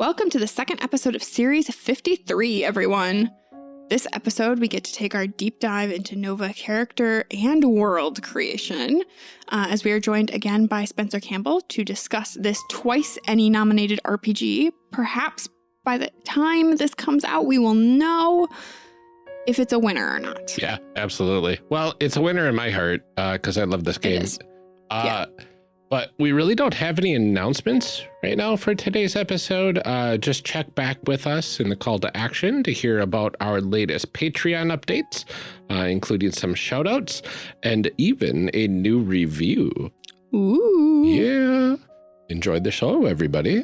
Welcome to the second episode of Series 53, everyone. This episode, we get to take our deep dive into Nova character and world creation, uh, as we are joined again by Spencer Campbell to discuss this twice ENnie nominated RPG. Perhaps by the time this comes out, we will know if it's a winner or not. Yeah, absolutely. Well, it's a winner in my heart because uh, I love this game. Uh, yeah. But we really don't have any announcements right now for today's episode. Uh, just check back with us in the call to action to hear about our latest Patreon updates, uh, including some shout outs and even a new review. Ooh. Yeah. Enjoy the show, everybody.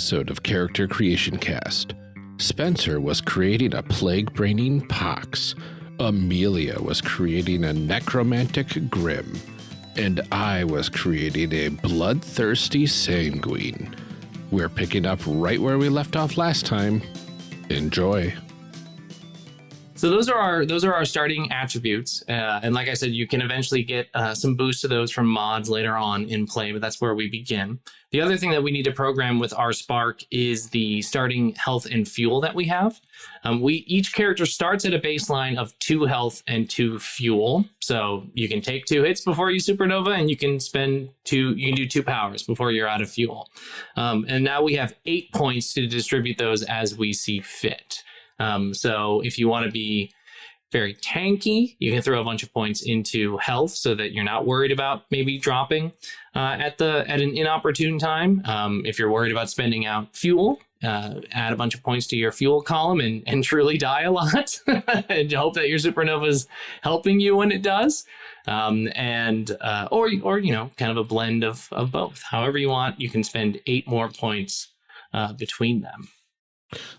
Episode of Character Creation Cast, Spencer was creating a plague braining pox, Amelia was creating a necromantic grim, and I was creating a bloodthirsty sanguine. We're picking up right where we left off last time. Enjoy. So those are our those are our starting attributes, uh, and like I said, you can eventually get uh, some boost to those from mods later on in play, but that's where we begin. The other thing that we need to program with our Spark is the starting health and fuel that we have. Um, we each character starts at a baseline of two health and two fuel, so you can take two hits before you supernova, and you can spend two. You can do two powers before you're out of fuel. Um, and now we have eight points to distribute those as we see fit. Um, so if you want to be very tanky, you can throw a bunch of points into health so that you're not worried about maybe dropping uh, at the at an inopportune time. Um, if you're worried about spending out fuel, uh, add a bunch of points to your fuel column and, and truly die a lot and hope that your supernova is helping you when it does. Um, and uh, or or you know kind of a blend of of both. However you want, you can spend eight more points uh, between them.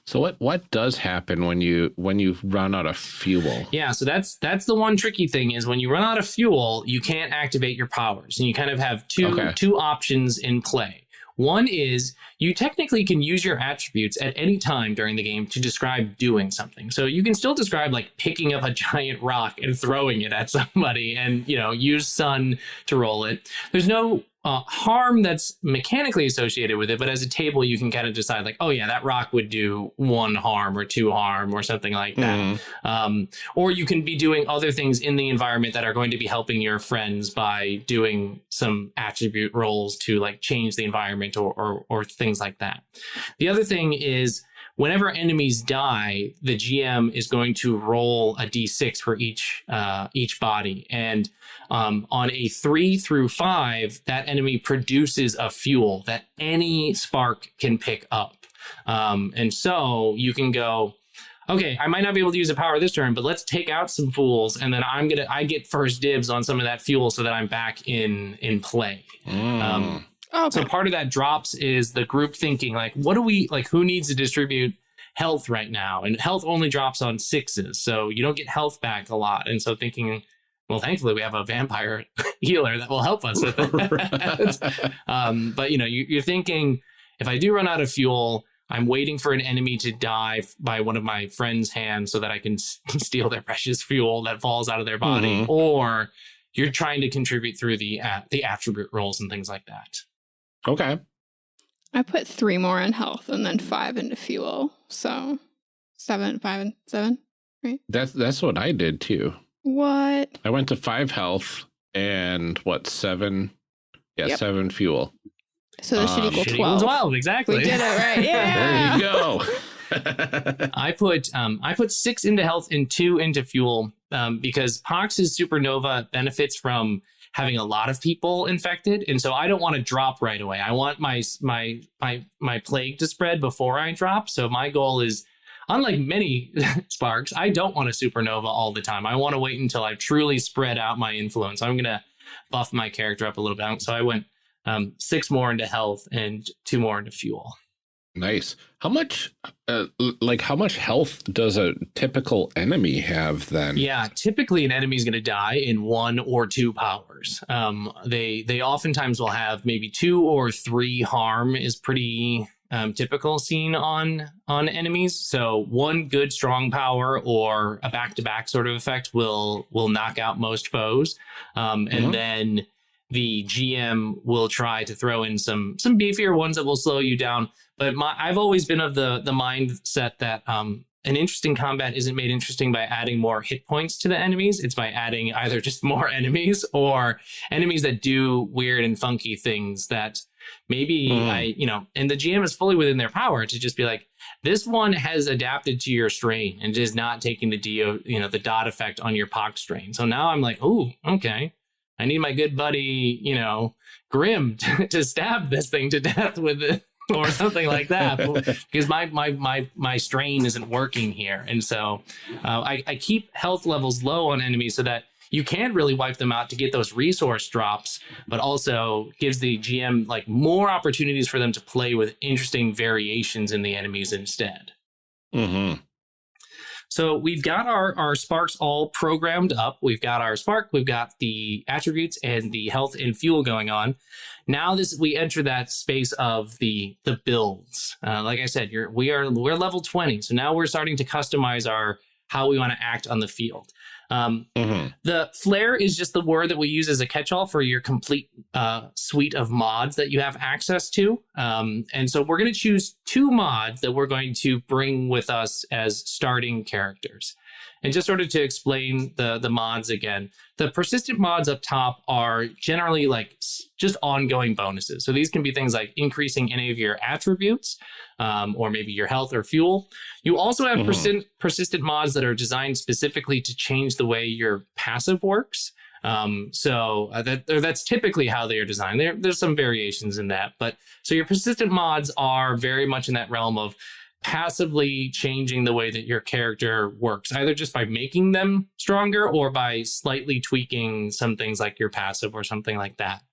So what what does happen when you when you run out of fuel? Yeah, so that's that's the one tricky thing is when you run out of fuel, you can't activate your powers, and you kind of have two okay. two options in play. One is you technically can use your attributes at any time during the game to describe doing something. So you can still describe like picking up a giant rock and throwing it at somebody and, you know, use sun to roll it. There's no uh, harm that's mechanically associated with it, but as a table, you can kind of decide like, oh yeah, that rock would do one harm or two harm or something like that. Mm. Um, or you can be doing other things in the environment that are going to be helping your friends by doing some attribute rolls to like change the environment or, or, or things like that. The other thing is whenever enemies die, the GM is going to roll a d6 for each uh, each body, and um, on a three through five, that enemy produces a fuel that any spark can pick up, um, and so you can go. Okay, I might not be able to use a power this turn, but let's take out some fools, and then I'm gonna I get first dibs on some of that fuel so that I'm back in in play. Mm. Um, Oh, okay. So part of that drops is the group thinking like, what do we like? Who needs to distribute health right now? And health only drops on sixes, so you don't get health back a lot. And so thinking, well, thankfully we have a vampire healer that will help us with it. um, but you know, you, you're thinking, if I do run out of fuel, I'm waiting for an enemy to die by one of my friend's hands so that I can steal their precious fuel that falls out of their body, mm-hmm. or you're trying to contribute through the uh, the attribute rolls and things like that. Okay. I put three more in health and then five into fuel. So seven, five, and seven, right? That's that's what I did too. What? I went to five health and what seven? Yeah, yep. seven fuel. So this um, should equal twelve. Twelve, exactly. We did it right. Yeah. there you go. I put um, I put six into health and two into fuel um, because Pox's supernova benefits from having a lot of people infected, and so I don't want to drop right away. I want my my my my plague to spread before I drop. So my goal is, unlike many sparks, I don't want a supernova all the time. I want to wait until I've truly spread out my influence. I'm gonna buff my character up a little bit. So I went um, six more into health and two more into fuel. Nice. How much, uh, like, how much health does a typical enemy have then? Yeah, typically an enemy is going to die in one or two powers. Um, they they oftentimes will have maybe two or three harm is pretty um, typical seen on on enemies. So one good strong power or a back to back sort of effect will will knock out most foes, um, and mm -hmm. then the GM will try to throw in some some beefier ones that will slow you down. But my, I've always been of the the mindset that um, an interesting combat isn't made interesting by adding more hit points to the enemies. It's by adding either just more enemies or enemies that do weird and funky things that maybe mm. I, you know, and the GM is fully within their power to just be like, this one has adapted to your strain and is not taking the DO, you know, the dot effect on your pox strain. So now I'm like, oh, okay. I need my good buddy, you know, Grim to, to stab this thing to death with it or something like that because my my my my strain isn't working here and so uh, I, I keep health levels low on enemies so that you can really wipe them out to get those resource drops but also gives the gm like more opportunities for them to play with interesting variations in the enemies instead mm-hmm. So we've got our, our sparks all programmed up. We've got our spark, we've got the attributes and the health and fuel going on. Now this we enter that space of the the builds. Uh, like I said, you're we are we're level 20. So now we're starting to customize our how we want to act on the field. Um, mm-hmm. The flare is just the word that we use as a catch-all for your complete uh, suite of mods that you have access to. Um, and so we're going to choose two mods that we're going to bring with us as starting characters. And just sort of to explain the, the mods again, the persistent mods up top are generally like just ongoing bonuses. So these can be things like increasing any of your attributes um, or maybe your health or fuel. You also have mm -hmm. persistent, persistent mods that are designed specifically to change the way your passive works. Um, so uh, that, that's typically how they are designed. There, there's some variations in that, but so your persistent mods are very much in that realm of passively changing the way that your character works, either just by making them stronger or by slightly tweaking some things like your passive or something like that.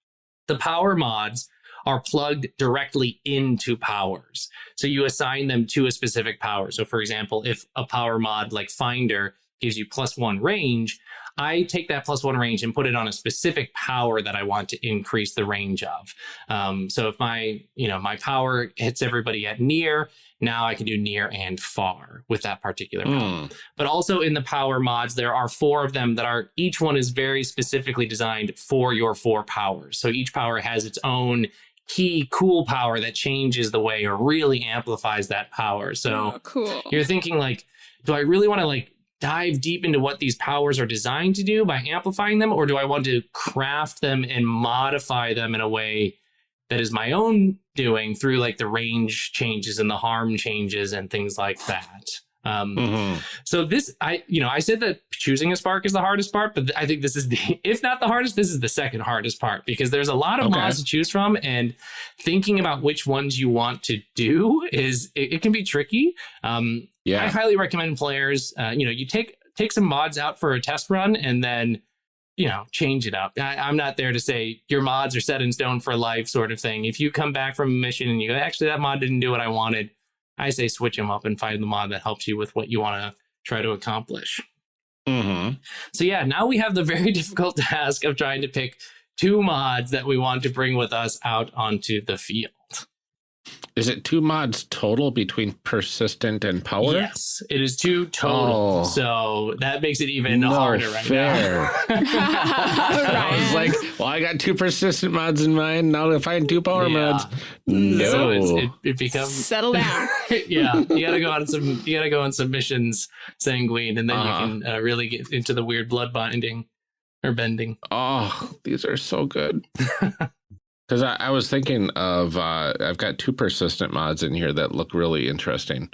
The power mods are plugged directly into powers. So you assign them to a specific power. So for example, if a power mod like Finder gives you plus one range, I take that plus one range and put it on a specific power that I want to increase the range of. Um, so if my, you know, my power hits everybody at near, now I can do near and far with that particular power. Mm. But also in the power mods, there are four of them that are, each one is very specifically designed for your four powers. So each power has its own key cool power that changes the way or really amplifies that power. So oh, cool. you're thinking like, do I really want to like dive deep into what these powers are designed to do by amplifying them, or do I want to craft them and modify them in a way that is my own doing through like the range changes and the harm changes and things like that? Um, mm-hmm. So this, I, you know, I said that choosing a spark is the hardest part, but I think this is the, if not the hardest, this is the second hardest part because there's a lot of okay. mods to choose from, and thinking about which ones you want to do is it, it can be tricky. Um, yeah, I highly recommend players, uh, you know, you take take some mods out for a test run and then you know, change it up. I, am not there to say your mods are set in stone for life, sort of thing. If you come back from a mission and you go, actually, that mod didn't do what I wanted, I say switch them up and find the mod that helps you with what you want to try to accomplish. Mm-hmm. So yeah, now we have the very difficult task of trying to pick two mods that we want to bring with us out onto the field. Is it two mods total between persistent and power? Yes, it is two total. Oh. So that makes it even no harder right fair. now. I was like, well, I got two persistent mods in mind. Now to find two power yeah. mods. No, so it, it, becomes settle down. yeah, you gotta go on some. You gotta go on some missions, sanguine, and then uh -huh. you uh-huh. can uh, really get into the weird blood binding or bending. Oh, these are so good. Because I, I, was thinking of, uh, I've got two persistent mods in here that look really interesting.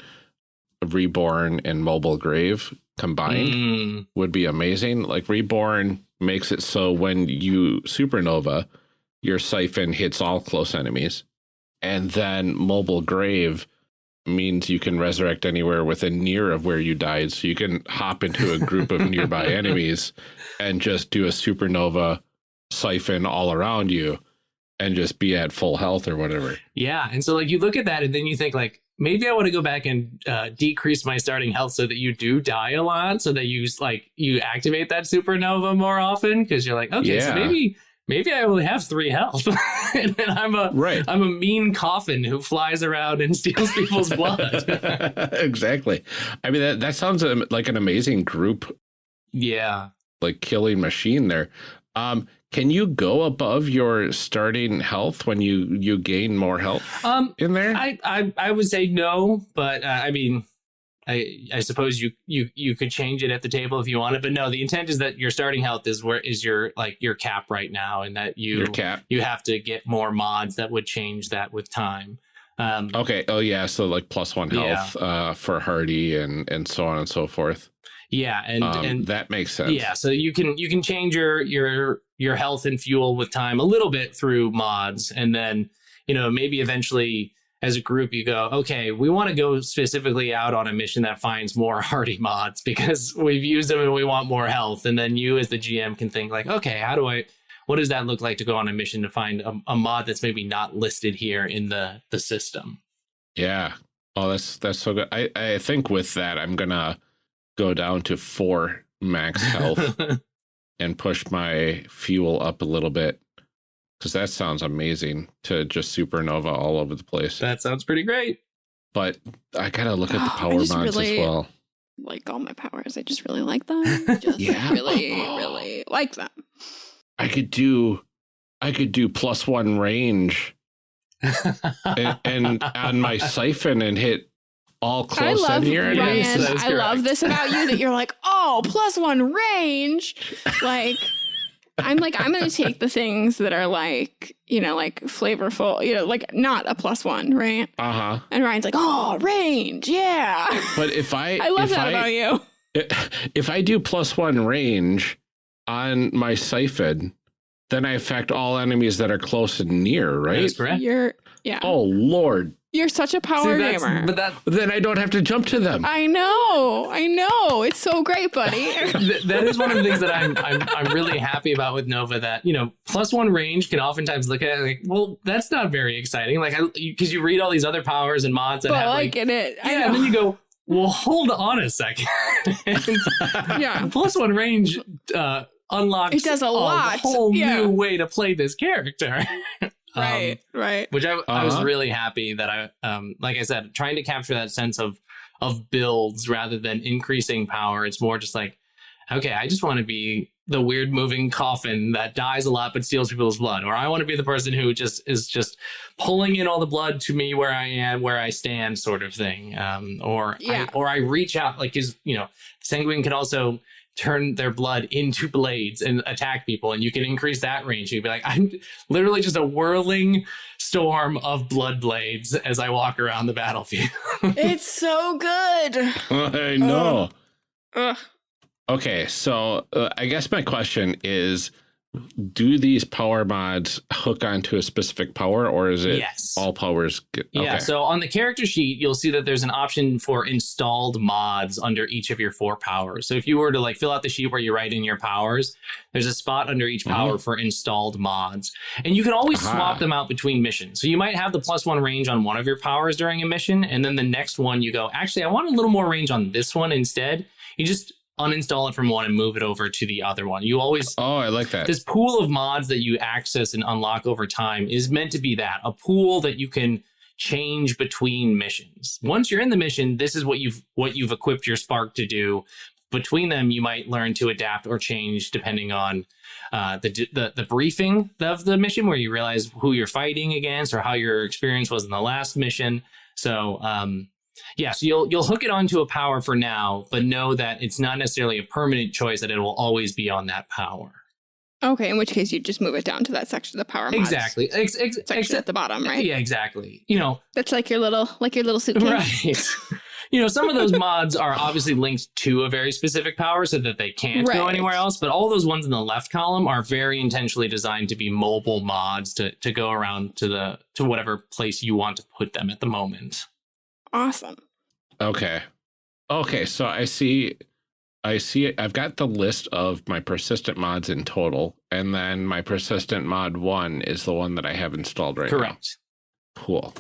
Reborn and Mobile Grave combined mm. would be amazing. Like Reborn makes it so when you supernova, your siphon hits all close enemies. And then Mobile Grave means you can resurrect anywhere within near of where you died. So you can hop into a group of nearby enemies and just do a supernova siphon all around you and just be at full health or whatever. Yeah. And so like you look at that and then you think like maybe I want to go back and uh, decrease my starting health so that you do die a lot so that you like you activate that supernova more often because you're like okay yeah. so maybe maybe I only have three health and then I'm a right. I'm a mean coffin who flies around and steals people's blood. exactly. I mean that that sounds um, like an amazing group. Yeah. Like killing machine there. Um, can you go above your starting health when you you gain more health um, in there? I, I I would say no, but uh, I mean, I I suppose you you you could change it at the table if you wanted, but no. The intent is that your starting health is where is your like your cap right now, and that you your cap. you have to get more mods that would change that with time. Um, okay. Oh yeah. So like plus one health yeah. uh, for Hardy and and so on and so forth. Yeah, and um, and that makes sense. Yeah, so you can you can change your your your health and fuel with time a little bit through mods, and then you know maybe eventually as a group you go okay we want to go specifically out on a mission that finds more hardy mods because we've used them and we want more health and then you as the gm can think like okay how do i what does that look like to go on a mission to find a, a mod that's maybe not listed here in the the system? Yeah. Oh that's that's so good. I i think with that i'm gonna go down to four max health and push my fuel up a little bit because that sounds amazing to just supernova all over the place. That sounds pretty great. But I gotta look at the power mods really as well. Like all my powers, I just really like them. Just yeah, really, really like them. I could do, I could do plus one range, and, and on my siphon and hit all close I love, in here. Ryan, I love this about you that you're like, oh, plus one range. Like, I'm like, I'm going to take the things that are like, you know, like flavorful, you know, like not a plus one, right? Uh huh. And Ryan's like, oh, range. Yeah. But if I, I love that I, about you. If I do plus one range on my siphon, then I affect all enemies that are close and near, right? That's correct. You're, yeah. Oh, Lord. You're such a power See, gamer. But that then I don't have to jump to them. I know, I know. It's so great, buddy. that is one of the things that I'm, I'm I'm really happy about with Nova. That you know, plus one range can oftentimes look at it like, well, that's not very exciting. Like, I because you read all these other powers and mods that but have like, in it. Yeah, and then you go, well, hold on a second. yeah, plus one range uh, unlocks it does a, a lot. whole yeah. new way to play this character. Right, um, right. Which I, uh -huh. I was uh-huh. really happy that I, um, like I said, trying to capture that sense of of builds rather than increasing power. It's more just like, okay, I just want to be the weird moving coffin that dies a lot but steals people's blood, or I want to be the person who just is just pulling in all the blood to me where I am, where I stand, sort of thing. Um, or yeah. I, or I reach out, like is you know, Sanguine can also turn their blood into blades and attack people and you can increase that range. You'd be like i'm literally just a whirling storm of blood blades as i walk around the battlefield. It's so good. I know. Uh, okay so uh, i guess my question is do these power mods hook onto a specific power or is it yes. all powers get, okay. yeah so on the character sheet you'll see that there's an option for installed mods under each of your four powers so if you were to like fill out the sheet where you write in your powers there's a spot under each power mm -hmm. for installed mods and you can always Aha. swap them out between missions so you might have the plus one range on one of your powers during a mission and then the next one you go actually i want a little more range on this one instead you just uninstall it from one and move it over to the other one. You always Oh, I like that. This pool of mods that you access and unlock over time is meant to be that, a pool that you can change between missions. Once you're in the mission, this is what you've what you've equipped your spark to do. Between them, you might learn to adapt or change depending on uh, the, the the briefing of the mission, where you realize who you're fighting against or how your experience was in the last mission. So um, yeah, so you'll you'll hook it onto a power for now, but know that it's not necessarily a permanent choice that it will always be on that power. Okay, in which case you just move it down to that section of the power mods exactly ex ex section at the bottom, right? Yeah, exactly. You know, that's like your little like your little suitcase, right? you know, some of those mods are obviously linked to a very specific power so that they can't right. go anywhere else. But all those ones in the left column are very intentionally designed to be mobile mods to to go around to the to whatever place you want to put them at the moment awesome. Okay. Okay, so I see I see it. I've got the list of my persistent mods in total, and then my persistent mod one is the one that I have installed right Correct. now. Cool.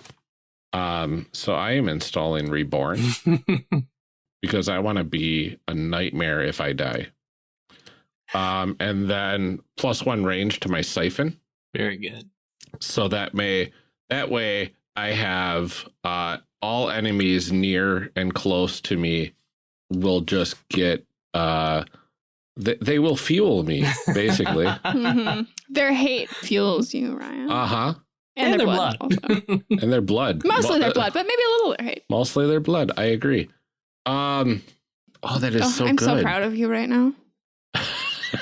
Um, so I am installing Reborn because I want to be a nightmare if I die. Um, and then plus one range to my siphon. Very good. So that may that way I have uh all enemies near and close to me will just get uh they, they will fuel me basically. mm-hmm. Their hate fuels you, Ryan. Uh-huh. And, and, their, their blood. blood and their blood. Mostly their blood, but maybe a little their hate. Mostly their blood. I agree. Um oh that is oh, so I'm good. so proud of you right now.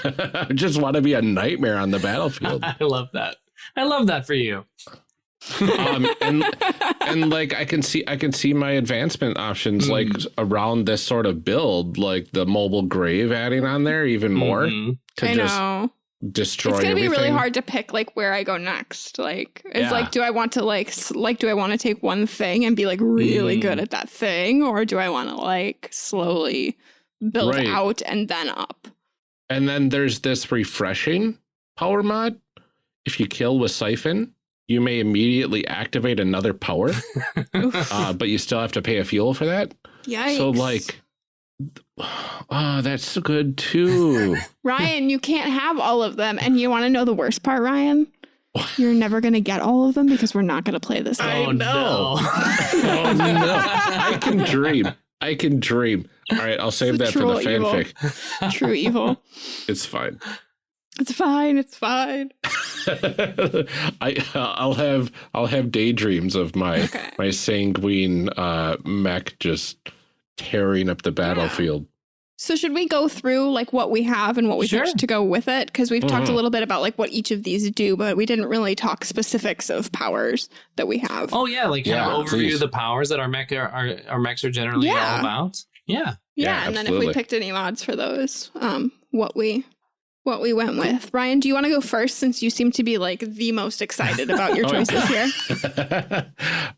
I just want to be a nightmare on the battlefield. I love that. I love that for you. Um, and and like I can see I can see my advancement options mm. like around this sort of build, like the mobile grave adding on there even more mm -hmm. to I just know. destroy. It's gonna everything. be really hard to pick like where I go next. Like it's yeah. like, do I want to like like do I want to take one thing and be like really mm. good at that thing, or do I want to like slowly build right. out and then up? And then there's this refreshing power mod. If you kill with Siphon, you may immediately activate another power, uh, but you still have to pay a fuel for that. Yeah. So like, oh, that's good too. Ryan, you can't have all of them. And you want to know the worst part, Ryan? You're never going to get all of them because we're not going to play this game. Oh, no. oh, no. I can dream. I can dream. All right, I'll save that for the fanfic. Evil. True evil. It's fine. It's fine. It's fine. I I'll have I'll have daydreams of my okay. my sanguine uh, mech just tearing up the battlefield. Yeah. So should we go through like what we have and what we sure. to go with it? Because we've mm -hmm. talked a mm-hmm. little bit about like what each of these do, but we didn't really talk specifics of powers that we have. Oh yeah, like yeah, overview please. the powers that our mech are, our, our mechs are generally yeah. all about. Yeah. Yeah, yeah and then if we picked any mods for those, um, what we what we went with. Ryan, do you want to go first since you seem to be like the most excited about your oh, choices here?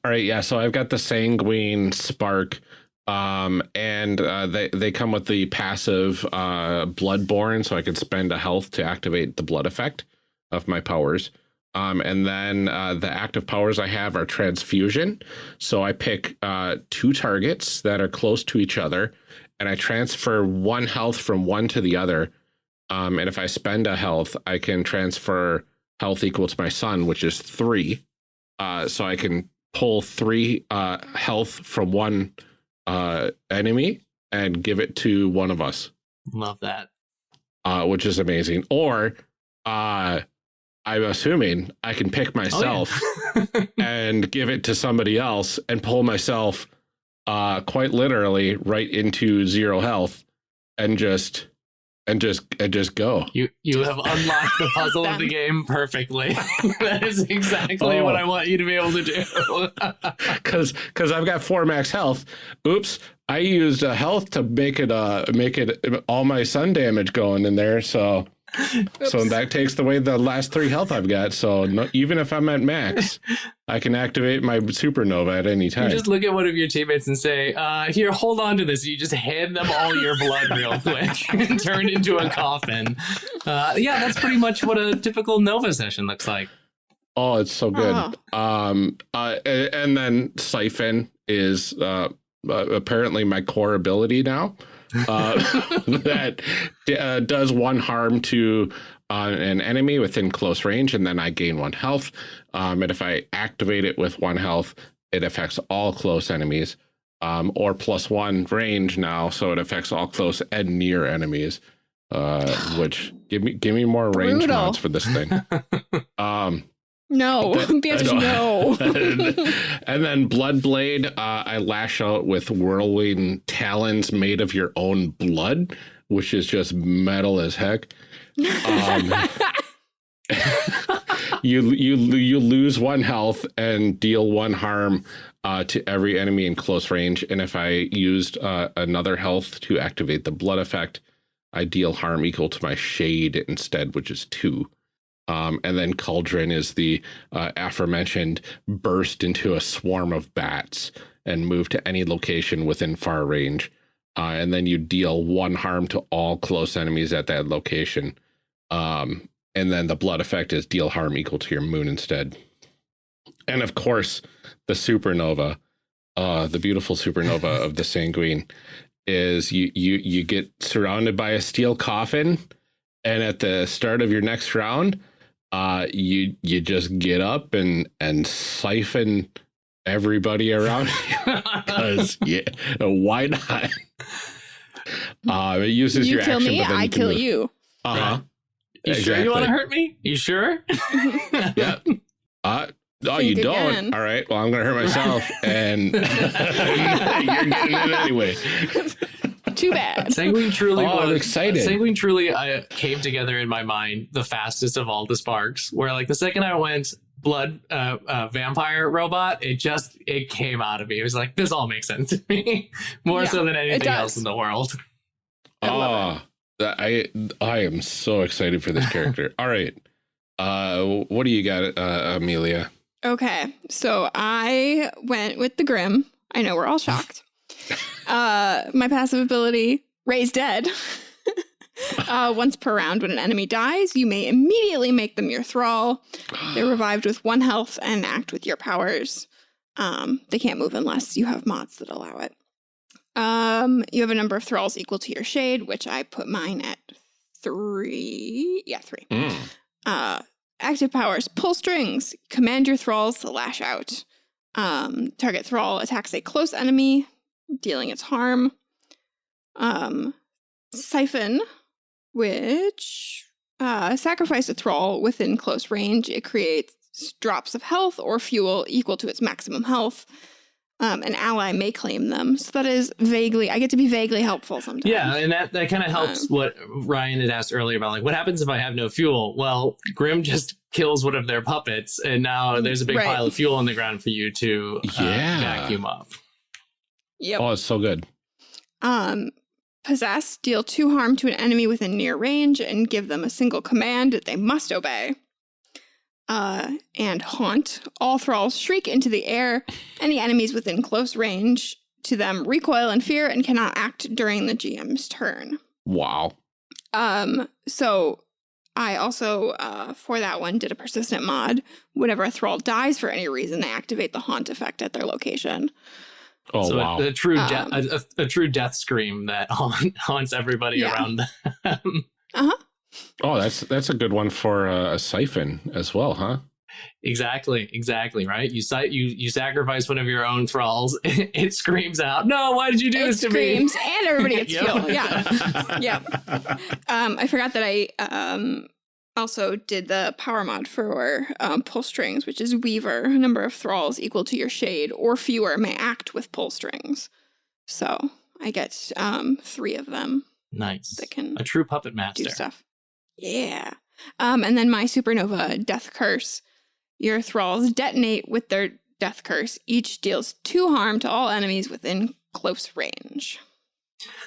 All right, yeah. So I've got the Sanguine Spark, um, and uh, they they come with the passive uh, Bloodborne, so I can spend a health to activate the blood effect of my powers. Um, and then uh, the active powers I have are transfusion. So I pick uh, two targets that are close to each other, and I transfer one health from one to the other um, and if I spend a health, I can transfer health equal to my son, which is three. Uh, so I can pull three uh, health from one uh, enemy and give it to one of us. Love that. Uh, which is amazing. Or uh, I'm assuming I can pick myself oh, yeah. and give it to somebody else and pull myself uh, quite literally right into zero health and just and just and just go. You you have unlocked the puzzle of the game perfectly. that is exactly oh. what I want you to be able to do. Because because I've got four max health. Oops, I used a health to make it uh make it all my sun damage going in there. So so that takes away the last three health I've got. So no, even if I'm at max, I can activate my supernova at any time. You just look at one of your teammates and say, uh, here, hold on to this. You just hand them all your blood real quick and turn into a coffin. Uh, yeah, that's pretty much what a typical Nova session looks like. Oh, it's so good. Oh. Um, uh, and then Siphon is uh, uh, apparently my core ability now uh, that uh, does one harm to uh, an enemy within close range, and then I gain one health. Um, and if I activate it with one health, it affects all close enemies, um, or plus one range now, so it affects all close and near enemies. Uh, which give me give me more range Brutal. mods for this thing. Um, no, the answer is no. and then Bloodblade, uh, I lash out with whirling talons made of your own blood, which is just metal as heck. Um, you you you lose one health and deal one harm uh, to every enemy in close range. And if I used uh, another health to activate the blood effect, I deal harm equal to my shade instead, which is two. Um, and then Cauldron is the uh, aforementioned burst into a swarm of bats and move to any location within far range. uh, and then you deal one harm to all close enemies at that location. Um, and then the blood effect is deal harm equal to your moon instead. And of course, the supernova, uh, the beautiful supernova of the sanguine, is you you you get surrounded by a steel coffin, and at the start of your next round, uh, you you just get up and and siphon everybody around because yeah, why not? Uh, it uses you your kill action, me, but then I you kill move. you. Uh huh. You sure you want to hurt me? You sure? Yeah. Uh, oh, Think you don't? again. All right. Well, I'm going to hurt myself, and you're getting it anyway. Too bad. Sanguine truly Oh, I'm was excited. Sanguine truly uh, came together in my mind the fastest of all the sparks. Where like the second I went blood uh, uh, vampire robot, it just it came out of me. It was like this all makes sense to me more Yeah, so than anything else in the world. I love Oh, that- I I am so excited for this character. All right. Uh, what do you got, uh, Amelia? Okay, so I went with the Grim. I know we're all shocked. Uh, my passive ability, Raise Dead. uh, once per round, when an enemy dies, you may immediately make them your thrall. They're revived with one health and act with your powers. Um, they can't move unless you have mods that allow it. Um, you have a number of thralls equal to your shade, which I put mine at three. Yeah, three. Mm. Uh, active powers, pull strings, command your thralls to lash out. Um, target thrall attacks a close enemy, dealing its harm. Um, siphon, which uh, sacrifice a thrall within close range. It creates drops of health or fuel equal to its maximum health. Um, an ally may claim them. So that is vaguely, I get to be vaguely helpful sometimes. Yeah, and that, that kind of helps Um, what Ryan had asked earlier about like what happens if I have no fuel? Well, Grim just kills one of their puppets, and now there's a big Right. pile of fuel on the ground for you to uh, Yeah. vacuum up. Yep. Oh, it's so good. Um, possess, deal two harm to an enemy within near range and give them a single command that they must obey. Uh, and haunt. All thralls shriek into the air. Any enemies within close range to them recoil in fear and cannot act during the GM's turn. Wow. Um, so I also, uh, for that one, did a persistent mod. Whenever a thrall dies for any reason, they activate the haunt effect at their location. Oh, so wow. a, a true de- Um, a, a, a true death scream that haunt, haunts everybody Yeah. around them. Uh huh. Oh, that's that's a good one for uh, a siphon as well, huh? exactly, exactly, right? You si- you you sacrifice one of your own thralls. It, screams out, "No! Why did you do It this to me?" screams, and everybody gets Yep. fuel. Yeah. Yep. Um, I forgot that I um, also did the power mod for um, pull strings, which is Weaver. A number of thralls equal to your shade or fewer may act with pull strings. So I get um, three of them Nice, that can a true puppet master. do stuff. Yeah. Um, and then my supernova death curse. Your thralls detonate with their death curse. Each deals two harm to all enemies within close range.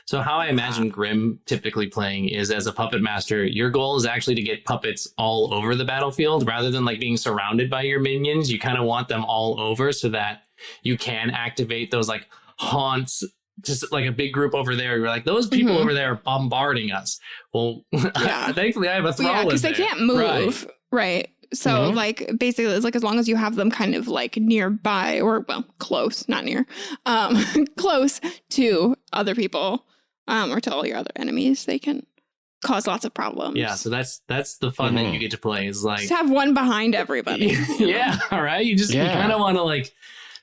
So how I imagine Grim typically playing is as a puppet master, your goal is actually to get puppets all over the battlefield rather than like being surrounded by your minions. You kind of want them all over so that you can activate those like haunts just like a big group over there. You're like, those people Mhm. over there are bombarding us. Well, Yeah. thankfully I have a Well, yeah, because they can't move. Right. Right. So, Mhm. like, basically, it's like as long as you have them kind of like nearby or, well, close, not near, um, close to other people um, or to all your other enemies, they can cause lots of problems. Yeah, so that's that's the fun that Mhm. you get to play is like Just have one behind everybody. yeah, all right. You just you Yeah. kind of want to like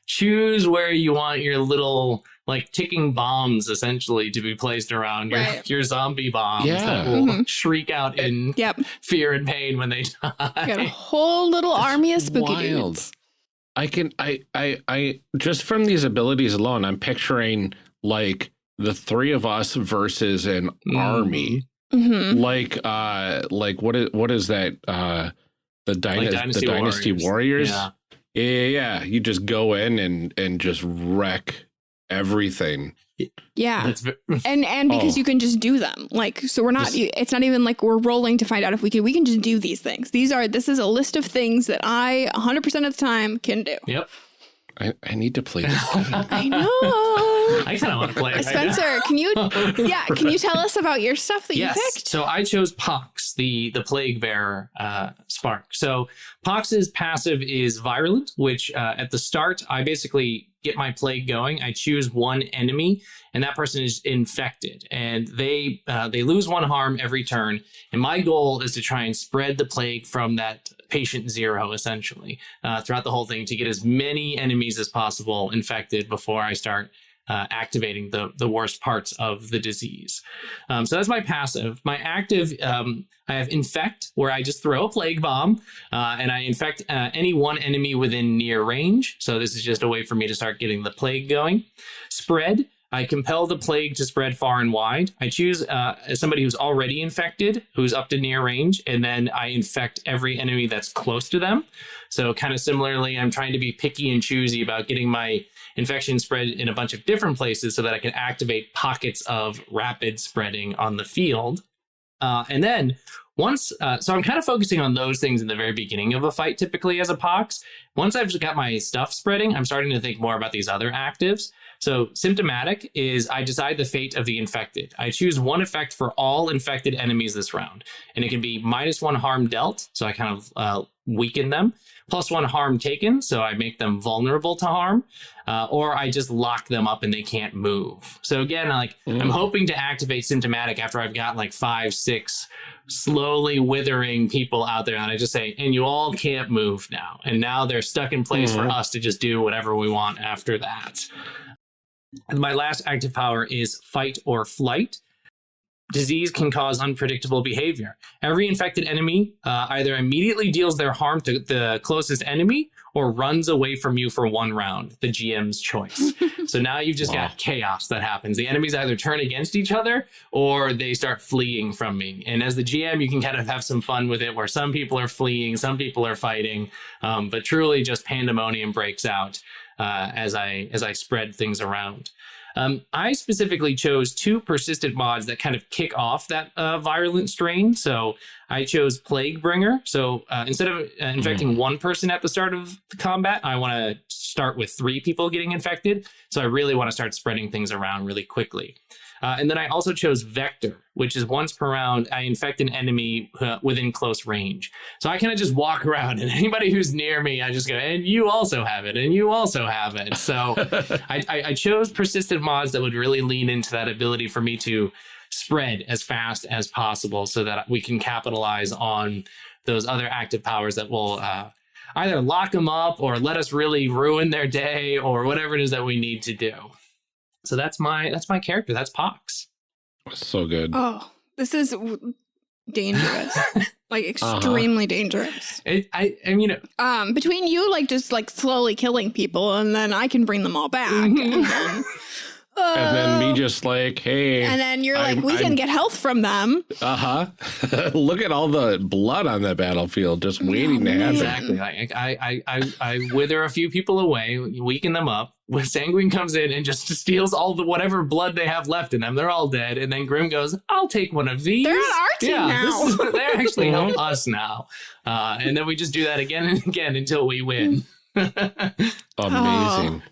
choose where you want your little like ticking bombs essentially to be placed around your, Right. your zombie bombs Yeah. that will Mhm. shriek out in Yep. Fear and pain when they die. got a whole little army of spooky wild. dudes. I can I I I just from these abilities alone, I'm picturing like the three of us versus an Mm. army. hmm Like uh like what is what is that uh the, dyna- Dynasty the Dynasty Warriors? Yeah. Yeah, yeah, yeah. You just go in and and just wreck everything. Yeah. That's And and because Oh. you can just do them. Like so we're not Just- it's not even like we're rolling to find out if we can we can just do these things. These are this is a list of things that I 100% of the time can do. Yep. I, I need to play this. I know. I kind of want to play. Right Spencer, now. can you? Yeah, can you tell us about your stuff that yes. you picked? So I chose Pox, the the plague bearer uh, spark. So Pox's passive is virulent, which uh, at the start I basically get my plague going. I choose one enemy, and that person is infected, and they uh, they lose one harm every turn. And my goal is to try and spread the plague from that patient zero, essentially, uh, throughout the whole thing to get as many enemies as possible infected before I start uh, activating the the worst parts of the disease. Um, so that's my passive. My active, um, I have infect, where I just throw a plague bomb uh, and I infect uh, any one enemy within near range. So this is just a way for me to start getting the plague going. Spread. I compel the plague to spread far and wide. I choose uh, somebody who's already infected, who's up to near range, and then I infect every enemy that's close to them. So, kind of similarly, I'm trying to be picky and choosy about getting my infection spread in a bunch of different places so that I can activate pockets of rapid spreading on the field. Uh, and then once, uh, so I'm kind of focusing on those things in the very beginning of a fight, typically as a pox. Once I've got my stuff spreading, I'm starting to think more about these other actives. So symptomatic is I decide the fate of the infected. I choose one effect for all infected enemies this round, and it can be minus one harm dealt, so I kind of uh, weaken them, plus one harm taken, so I make them vulnerable to harm, uh, or I just lock them up and they can't move. So again, like mm. I'm hoping to activate symptomatic after I've got like five, six slowly withering people out there, and I just say, and you all can't move now, and now they're stuck in place mm. for us to just do whatever we want after that. And my last active power is fight or flight. Disease can cause unpredictable behavior. Every infected enemy uh, either immediately deals their harm to the closest enemy or runs away from you for one round, the GM's choice. so now you've just wow. got chaos that happens. The enemies either turn against each other or they start fleeing from me. And as the GM, you can kind of have some fun with it where some people are fleeing, some people are fighting, um, but truly just pandemonium breaks out uh, as I as I spread things around. Um, I specifically chose two persistent mods that kind of kick off that uh, virulent strain. So I chose Plaguebringer. So uh, instead of uh, infecting mm. one person at the start of the combat, I want to start with three people getting infected. So I really want to start spreading things around really quickly. Uh, and then I also chose Vector, which is once per round, I infect an enemy uh, within close range. So I kind of just walk around, and anybody who's near me, I just go, and you also have it, and you also have it. So I, I, I chose persistent mods that would really lean into that ability for me to spread as fast as possible so that we can capitalize on those other active powers that will uh, either lock them up or let us really ruin their day or whatever it is that we need to do. So that's my that's my character. That's Pox. So good. Oh, this is dangerous. like uh-huh. extremely uh -huh. dangerous. It, I I mean, um, between you like just like slowly killing people, and then I can bring them all back. Mm -hmm. Uh, and then me just like, hey. And then you're I'm, like, we I'm, can get health from them. Uh huh. Look at all the blood on the battlefield just waiting oh, to happen. Exactly. I, I, I, I wither a few people away, weaken them up. When Sanguine comes in and just steals all the whatever blood they have left in them, they're all dead. And then Grim goes, I'll take one of these. They're on our team yeah, now. Is, they're actually help us now. Uh, and then we just do that again and again until we win. Amazing. Oh,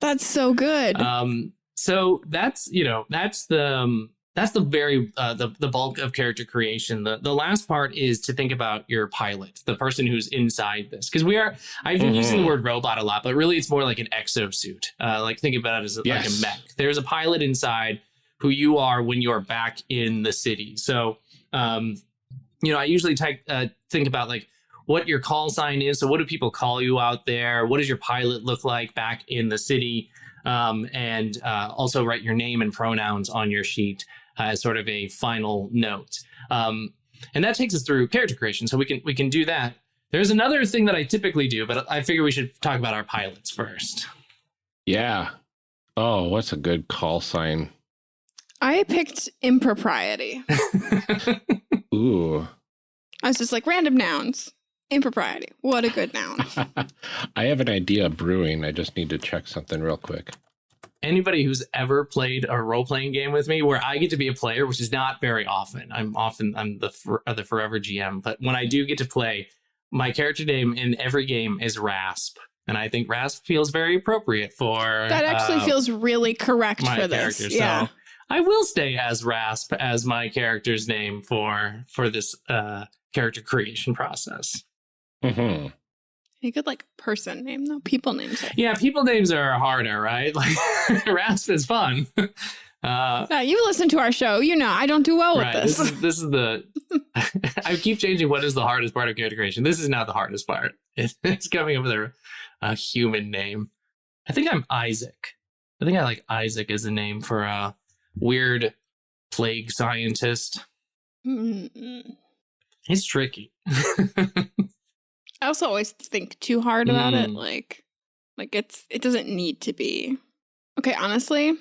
that's so good. Um, so that's you know that's the um, that's the very uh, the the bulk of character creation. The the last part is to think about your pilot, the person who's inside this, because we are. I've been mm-hmm. using the mm-hmm. word robot a lot, but really it's more like an exosuit. Uh, like think about it as yes. like a mech. There's a pilot inside who you are when you're back in the city. So, um, you know, I usually type, uh, think about like what your call sign is. So, what do people call you out there? What does your pilot look like back in the city? Um, and uh, also write your name and pronouns on your sheet uh, as sort of a final note. Um, and that takes us through character creation. So we can we can do that. There's another thing that I typically do, but I figure we should talk about our pilots first. Yeah. Oh, what's a good call sign? I picked impropriety. Ooh. I was just like random nouns. Impropriety. What a good noun. I have an idea of brewing. I just need to check something real quick. Anybody who's ever played a role playing game with me where I get to be a player, which is not very often. I'm often I'm the for, uh, the forever GM, but when I do get to play, my character name in every game is Rasp. and I think Rasp feels very appropriate for that. Actually, uh, feels really correct my for this. character. Yeah. So I will stay as Rasp as my character's name for for this uh, character creation process. Hmm A good like person name though. People names. Are. Yeah, people names are harder, right? Like Rasp is fun. Uh, Yeah, you listen to our show. You know I don't do well with this. This is this is the. I keep changing what is the hardest part of character creation. This is not the hardest part. It's, it's coming up with a, a human name. I think I'm Isaac. I think I like Isaac as a name for a weird plague scientist. Mm-mm. It's tricky. I also always think too hard about it. Mm. Like, like it's it doesn't need to be. Okay, honestly,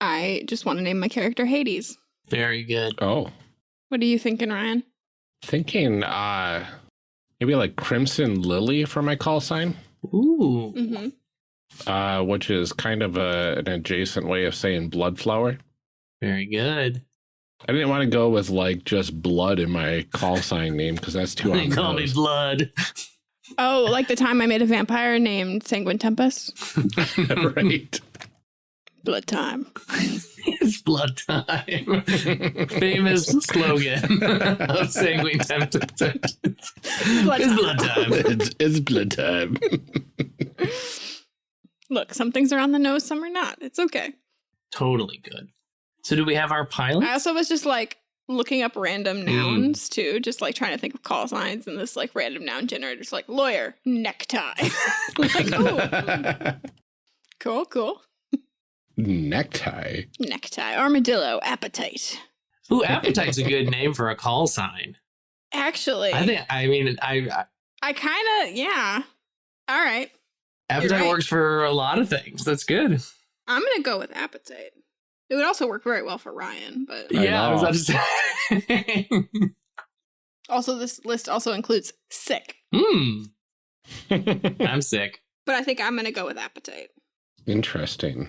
I just want to name my character Hades. Very good. Oh, What are you thinking, Ryan? thinking uh maybe like Crimson Lily for my call sign, Ooh. Mm-hmm. uh, which is kind of a, an adjacent way of saying blood flower. Very good. I didn't want to go with like just blood in my call sign name because that's too They on the call me. Blood. Oh, like the time I made a vampire named Sanguine Tempest. right. Blood time. it's blood time. Famous slogan of Sanguine Temptation. Blood It's blood time. it's, it's blood time. Look, some things are on the nose, some are not. It's okay. Totally good. So do we have our pilot? I also was just like looking up random Mm. nouns too, just like trying to think of call signs, and this like random noun generator's like lawyer, necktie. like, oh, cool, cool. Necktie. Necktie, armadillo, appetite. Ooh, appetite's a good name for a call sign. Actually, I think. I mean, I, I I kind of, yeah. All right. appetite right. works for a lot of things. That's good. I'm going to go with appetite. It would also work very well for Ryan, but I yeah, I was know. about to say. also this list also includes sick. Hmm. I'm sick. But I think I'm going to go with appetite. Interesting.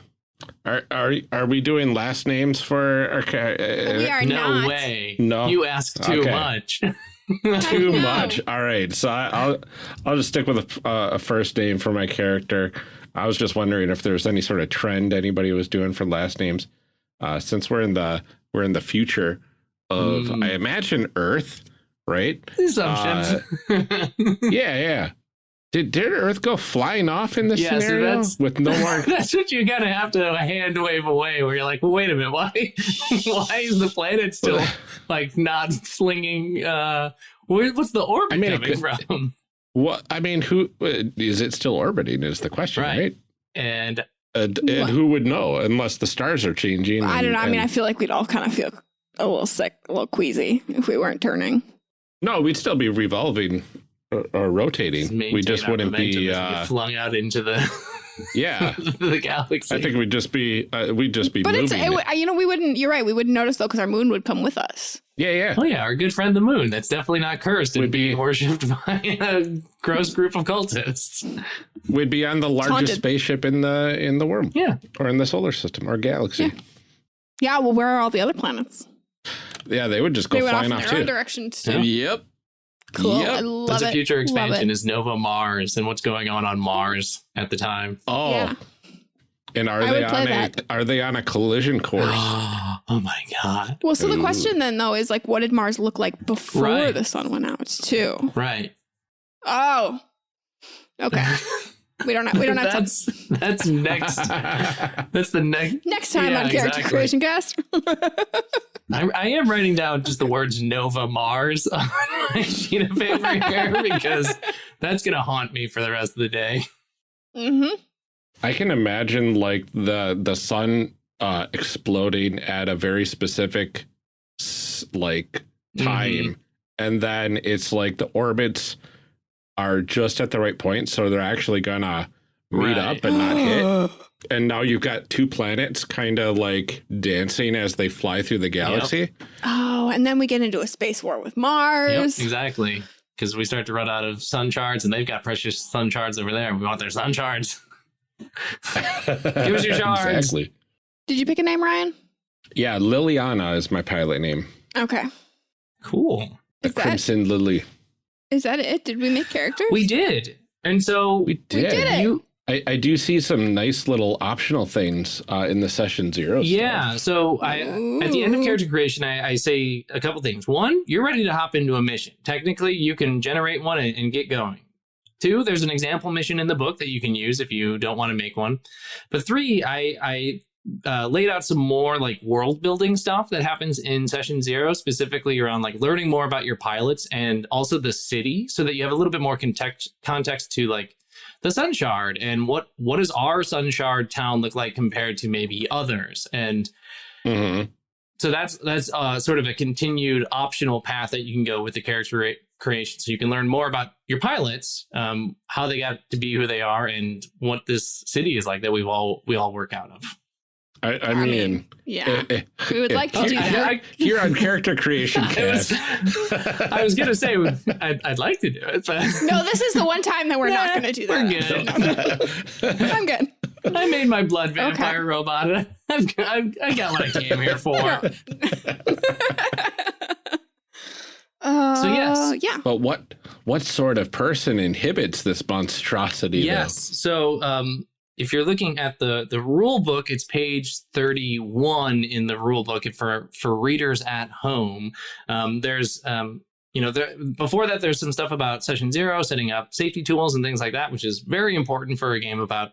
Are are are we doing last names for Okay, ca- we uh, are no not. way. No. You ask too Okay. much. too much? All right, so I, I'll I'll just stick with a, uh, a first name for my character. I was just wondering if there's any sort of trend anybody was doing for last names. Uh, since we're in the we're in the future of Mm. I imagine Earth, right? Assumptions. Yeah, yeah. Did did Earth go flying off in this Yeah, so scenario that's- with no more? That's what you of have to hand wave away, where you're like, well, wait a minute, why, why is the planet still like not slinging? Uh, where, what's the orbit I mean, coming could- from? What I mean, who uh, it still orbiting? Is the question, Right. right? And And, and who would know unless the stars are changing? I don't know. I mean, I feel like we'd all kind of feel a little sick, a little queasy if we weren't turning. no, we'd still be revolving or, or rotating. We just wouldn't be. Uh, get flung out into the yeah, the galaxy. I think we'd just be. Uh, we'd just be But it's, moving. it, it. you know, we wouldn't, you're right. We wouldn't notice though because our moon would come with us. yeah, yeah. Oh yeah, our good friend the moon. That's definitely not cursed and Would be- worshipped by a gross group of cultists. We'd be on the largest haunted. spaceship in the in the world Yeah. or in the solar system or galaxy. Yeah. Yeah. Well, where are all the other planets? Yeah, they would just go they went off flying in off, their own too. directions too. Yeah. Yep. Cool. Yep. I love That's it. a future expansion is Nova Mars and what's going on on Mars at the time. Oh. Yeah. And are I they on a that. are they on a collision course? oh my god. Well, so the question then though is like, what did Mars look like before Right. the sun went out too? Right. Oh. Okay. We don't have, we don't have time. that's that's next. That's the next. Next time Yeah, on Character exactly. Creation Cast. I, I am writing down just the words Nova Mars on my sheet of paper here because that's gonna haunt me for the rest of the day. mm-hmm. I can imagine like the the sun uh exploding at a very specific like time Mhm. and then it's like the orbits are just at the right point so they're actually gonna meet Right. up and not hit and now you've got two planets kind of like dancing as they fly through the galaxy Oh, and then we get into a space war with Yep, Mars. exactly. Because we start to run out of sun shards, and they've got precious sun shards over there. We want their sun shards. give us your shards. exactly Did you pick a name, Ryan? yeah liliana is my pilot name Okay. Cool. the Is that, crimson lily is that it? Did we make characters? We did. And so we did. We did it. You, I, I, do see some nice little optional things uh, in the session zero. Yeah. Stuff. So I, at the end of character creation, I, I, say a couple things. One, you're ready to hop into a mission. Technically, you can generate one and, and get going. Two, there's an example mission in the book that you can use if you don't want to make one. But three, I, I uh, laid out some more like world building stuff that happens in session zero, specifically around like learning more about your pilots and also the city, so that you have a little bit more context context to like the Sun Shard and what what does our Sun Shard town look like compared to maybe others and. Mm-hmm. So that's that's uh, sort of a continued optional path that you can go with the character creation. So you can learn more about your pilots, um, how they got to be who they are, and what this city is like that we all we all work out of. I, I, mean, mean, yeah, uh, we would like to do that. Here on Character Creation Cast. I was, going to say, I'd, I'd, like to do it, but. No, this is the one time that we're not going to do that. We're good. I'm good. I made my blood vampire okay. robot. I've, I've, I got what I came here for. Uh, so yes, yeah. But what what sort of person inhibits this monstrosity? Yes. Though? So um, if you're looking at the the rule book, it's page 31 in the rule book for for readers at home. Um, there's um, you know, there, before that, there's some stuff about session zero, setting up safety tools and things like that, which is very important for a game about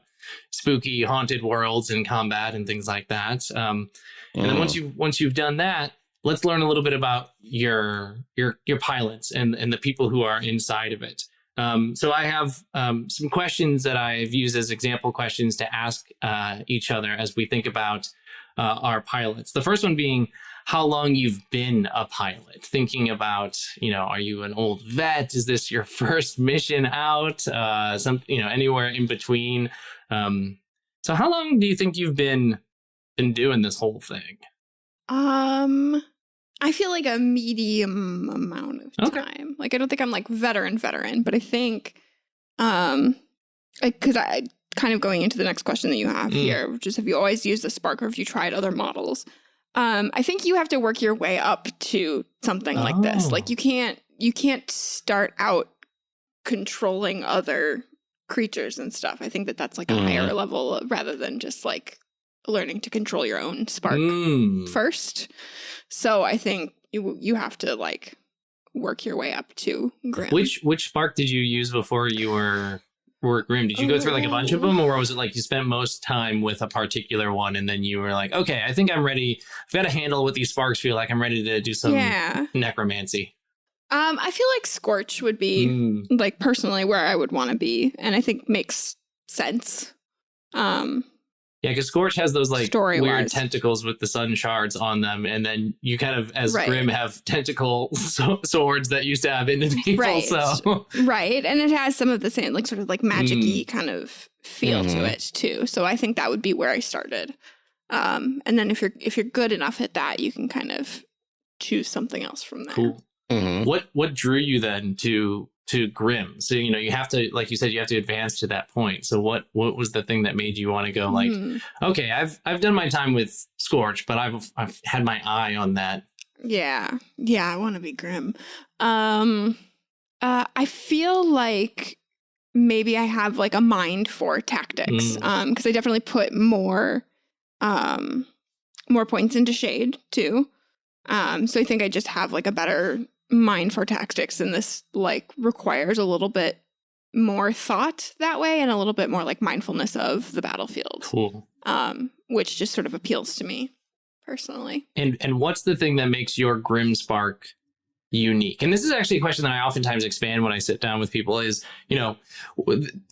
spooky, haunted worlds and combat and things like that. Um, and then once mm. you once you've done that, let's learn a little bit about your your your pilots and and the people who are inside of it. Um, so I have um, some questions that I've used as example questions to ask uh, each other as we think about uh, our pilots. The first one being how long you've been a pilot. Thinking about, you know, are you an old vet? Is this your first mission out? Uh, some, you know, anywhere in between. Um, so how long do you think you've been been doing this whole thing? Um, I feel like a medium amount of okay. time. Like I don't think I'm like veteran veteran, but I think um because I, I, kind of going into the next question that you have mm. here, which is have you always used the spark or have you tried other models? Um, I think you have to work your way up to something oh. like this. Like oh. you can't you can't start out controlling other creatures and stuff. I think that that's like a mm. higher level rather than just like learning to control your own spark mm. first. So I think you you have to like work your way up to Grim. Which which spark did you use before you were were Grim? Did you go through like a bunch of them, or was it like you spent most time with a particular one, and then you were like, okay, I think I'm ready. I've got to handle what these sparks feel like. I'm ready to do some yeah. necromancy. Um, I feel like Scorch would be mm. like personally where I would want to be, and I think makes sense. Um, yeah, because Scorch has those like Story weird wise. tentacles with the sun shards on them, and then you kind of, as right. Grim, have tentacle so swords that used to have into people. Right. So right, and it has some of the same like sort of like magicy mm. kind of feel mm. to mm-hmm. it too. So I think that would be where I started. Um, and then if you're if you're good enough at that, you can kind of choose something else from there. Cool. Mm-hmm. What what drew you then to to grim so you know you have to like you said you have to advance to that point. So what what was the thing that made you want to go like mm. okay i've i've done my time with scorch but i've i've had my eye on that. Yeah. Yeah i want to be grim um uh i feel like maybe i have like a mind for tactics mm. um because i definitely put more um more points into shade too. Um so i think i just have like a better mind for tactics and this like requires a little bit more thought that way and a little bit more like mindfulness of the battlefield. Cool. Um, which just sort of appeals to me personally. And and what's the thing that makes your Grim Spark unique? And this is actually a question that I oftentimes expand when I sit down with people is, you know,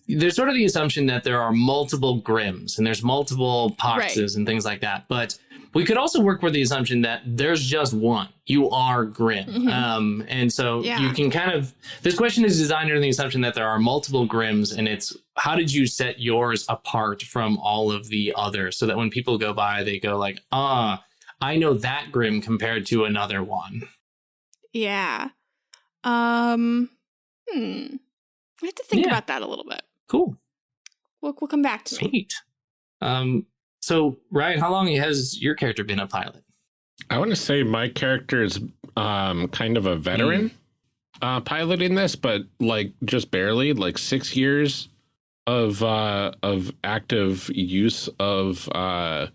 there's sort of the assumption that there are multiple Grims and there's multiple Poxes right. and things like that. But we could also work with the assumption that there's just one. You are Grim. Mm-hmm. Um, and so yeah. you can kind of, this question is designed under the assumption that there are multiple Grims and it's how did you set yours apart from all of the others so that when people go by, they go like, ah, I know that Grim compared to another one. Yeah. Um, hmm. I have to think yeah. about that a little bit. Cool. We'll, we'll come back to Sweet. me. Um, so, Ryan, how long has your character been a pilot? I want to say my character is um, kind of a veteran. uh, piloting this, but like just barely, like six years of uh, of active use of uh,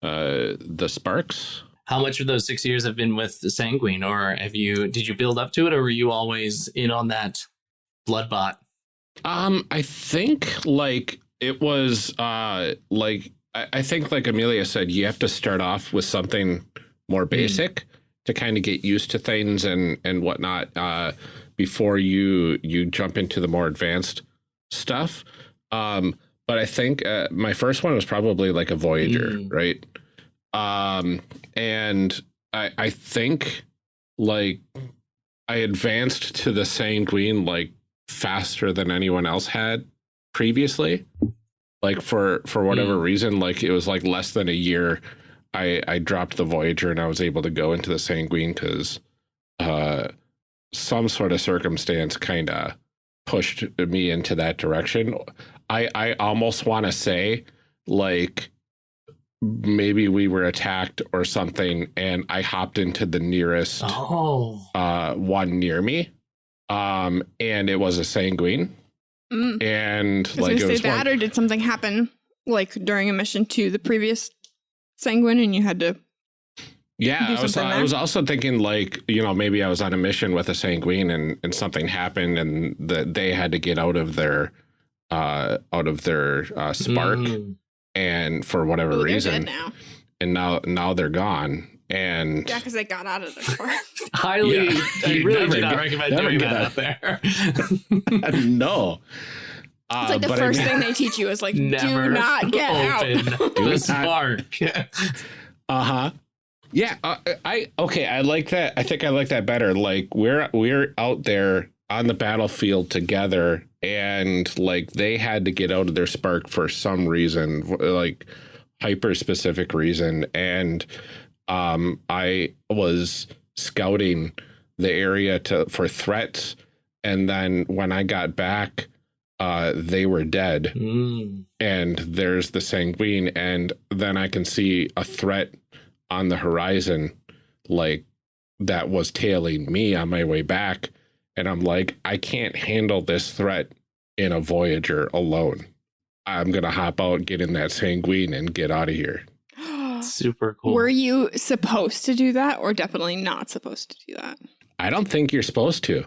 uh, the sparks. How much of those six years have been with the sanguine, or have you did you build up to it, or were you always in on that bloodbot? Um, I think like it was uh like I, I think like Amelia said, you have to start off with something more hmm. basic mm. to kind of get used to things and and whatnot uh before you you jump into the more advanced stuff. Um, but I think uh, my first one was probably like a Voyager, mm. right? Um, and I I think like I advanced to the Sanguine like faster than anyone else had previously. Like for for whatever mm. reason, like it was like less than a year. I I dropped the Voyager and I was able to go into the Sanguine because uh, some sort of circumstance kind of pushed me into that direction. I I almost want to say like maybe we were attacked or something and I hopped into the nearest oh. uh, one near me um, and it was a sanguine. Mm. And like, it was that, or did something happen like during a mission to the previous sanguine, and you had to? Yeah, I was. I was also thinking like you know maybe I was on a mission with a sanguine and and something happened and that they had to get out of their uh out of their uh, spark mm. and for whatever Ooh, reason now. and now now they're gone and yeah, because they got out of the car. Highly, yeah. I really do not recommend doing that out there. no. Uh, it's like the first I mean, thing they teach you is like, do not get open out. the spark. uh huh. Yeah, uh, I okay. I like that. I think I like that better. Like we're we're out there on the battlefield together, and like they had to get out of their spark for some reason, like hyper specific reason, and um, I was scouting the area to for threats, and then when I got back, uh, they were dead, mm. and there's the sanguine, and then I can see a threat on the horizon, like that was tailing me on my way back, and I'm like, I can't handle this threat in a Voyager alone. I'm gonna hop out, get in that sanguine, and get out of here super cool. Were you supposed to do that or definitely not supposed to do that? I don't think you're supposed to.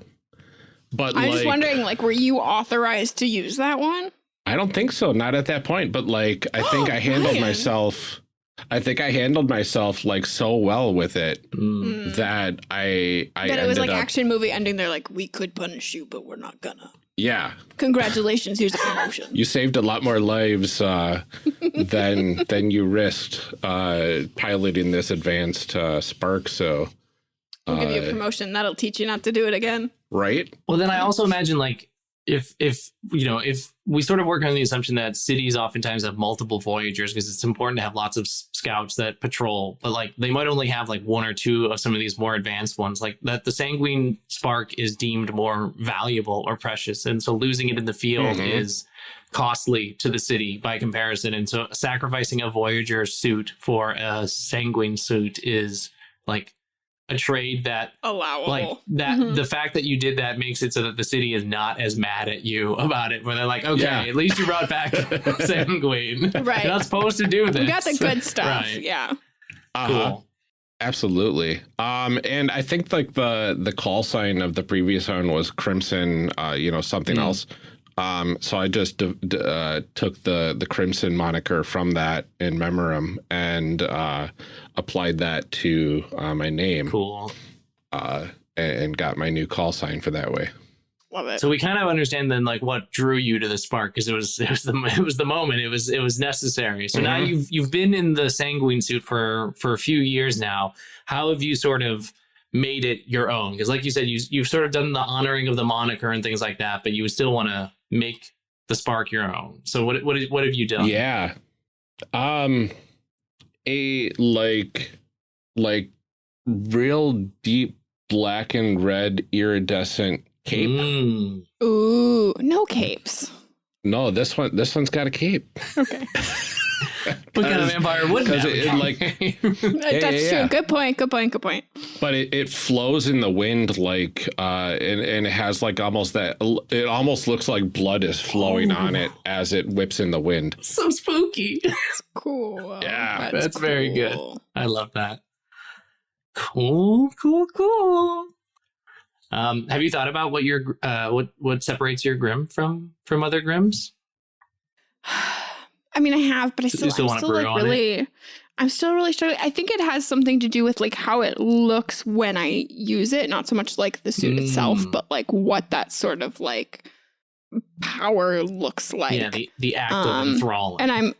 But I'm like, just wondering, like, were you authorized to use that one? I don't think so. Not at that point. But like, I think I handled Ryan. myself. I think I handled myself like so well with it mm. that I I that it was like up, action movie ending. They're like, we could punish you, but we're not gonna. Yeah. Congratulations. Here's a promotion. You saved a lot more lives uh, than than you risked uh, piloting this advanced uh, Spark. So we'll give you a uh, promotion. That'll teach you not to do it again. Right. Well, then I also imagine like if if you know if we sort of work on the assumption that cities oftentimes have multiple voyagers because it's important to have lots of scouts that patrol but like they might only have like one or two of some of these more advanced ones like that the sanguine spark is deemed more valuable or precious and so losing it in the field mm-hmm. is costly to the city by comparison and so sacrificing a voyager suit for a sanguine suit is like a trade that allowable. Like that mm-hmm. the fact that you did that makes it so that the city is not as mad at you about it. Where they're like, okay, yeah. at least you brought back Sanguine. Right. You're not supposed to do this. We got the good stuff. right. Yeah. Uh-huh. Cool. Absolutely. Um, and I think like the the call sign of the previous one was Crimson, uh, you know, something mm. else. Um, so I just uh, took the the Crimson moniker from that in Memorum and uh, applied that to uh, my name. Cool. Uh, and, and, got my new call sign for that way. Love it. So we kind of understand then like what drew you to the spark because it was it was the it was the moment it was it was necessary. So mm -hmm. now mm-hmm. you've you've been in the sanguine suit for for a few years now. How have you sort of made it your own? Because like you said, you you've sort of done the honoring of the moniker and things like that, but you still want to make the spark your own. So what what what have you done? Yeah. Um a like like real deep black and red iridescent cape. Mm. Ooh, no capes. No, this one this one's got a cape. Okay. what kind of vampire would that? It, it, like that's yeah, true. Good point. Good point. Good point. But it, it flows in the wind like uh and, and it has like almost that it almost looks like blood is flowing on it as it whips in the wind. So spooky. cool. Yeah. That's, that's cool. very good. I love that. Cool, cool, cool. Um, have you thought about what your uh, what what separates your Grim from from other Grims? I mean, I have, but I still, still I'm still like really, it? I'm still really struggling. I think it has something to do with like how it looks when I use it, not so much like the suit mm. itself, but like what that sort of like power looks like. Yeah, the, the act um, of enthralling. And I'm,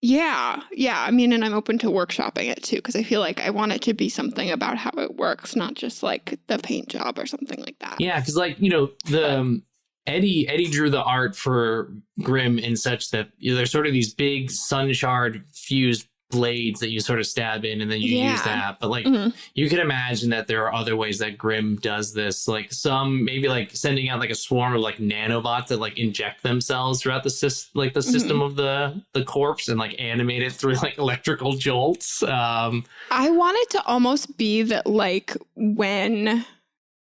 yeah, yeah. I mean, and I'm open to workshopping it too because I feel like I want it to be something about how it works, not just like the paint job or something like that. Yeah, because like you know the um, Eddie Eddie drew the art for Grim in such that you know, there's sort of these big sun shard fused blades that you sort of stab in and then you yeah. use that. But like mm-hmm. you can imagine that there are other ways that Grim does this. Like some maybe like sending out like a swarm of like nanobots that like inject themselves throughout the system like the system mm-hmm. of the the corpse and like animate it through like electrical jolts. Um I want it to almost be that like when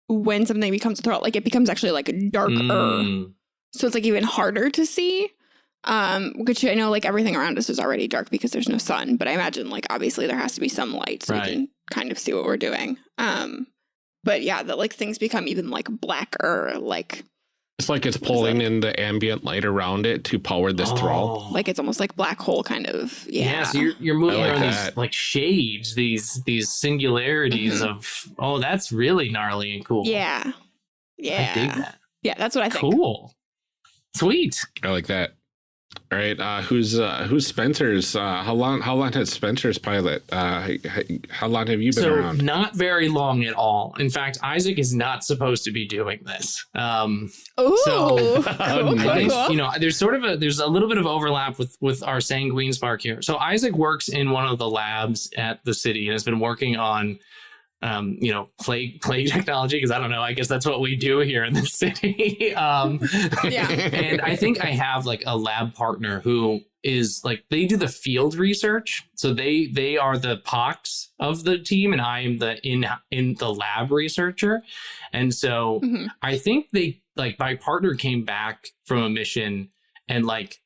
when something becomes a threat, like it becomes actually like darker. Mm. So it's like even harder to see. Um, which I know like everything around us is already dark because there's no sun, but I imagine like obviously there has to be some light so right. we can kind of see what we're doing. Um, but yeah, that like things become even like blacker, like it's like it's pulling in the ambient light around it to power this oh. thrall. Like it's almost like black hole kind of. Yeah. yeah so you're, you're moving like around that. these like shades, these these singularities mm -hmm. of oh, that's really gnarly and cool. Yeah. Yeah. I dig that. Yeah, that's what I think. Cool. Sweet. I like that. All right, uh, who's uh, who's Spencer's? Uh, how long? How long has Spencer's pilot? Uh, how long have you been so, around? Not very long at all. In fact, Isaac is not supposed to be doing this. Um, Ooh, so nice. you know, there's sort of a there's a little bit of overlap with with our sanguine spark here. So Isaac works in one of the labs at the city and has been working on um, you know, plague plague technology because I don't know. I guess that's what we do here in the city. um, yeah. And I think I have like a lab partner who is like they do the field research. So they they are the pox of the team, and I am the in in the lab researcher. And so mm -hmm. I think they like my partner came back from a mission and like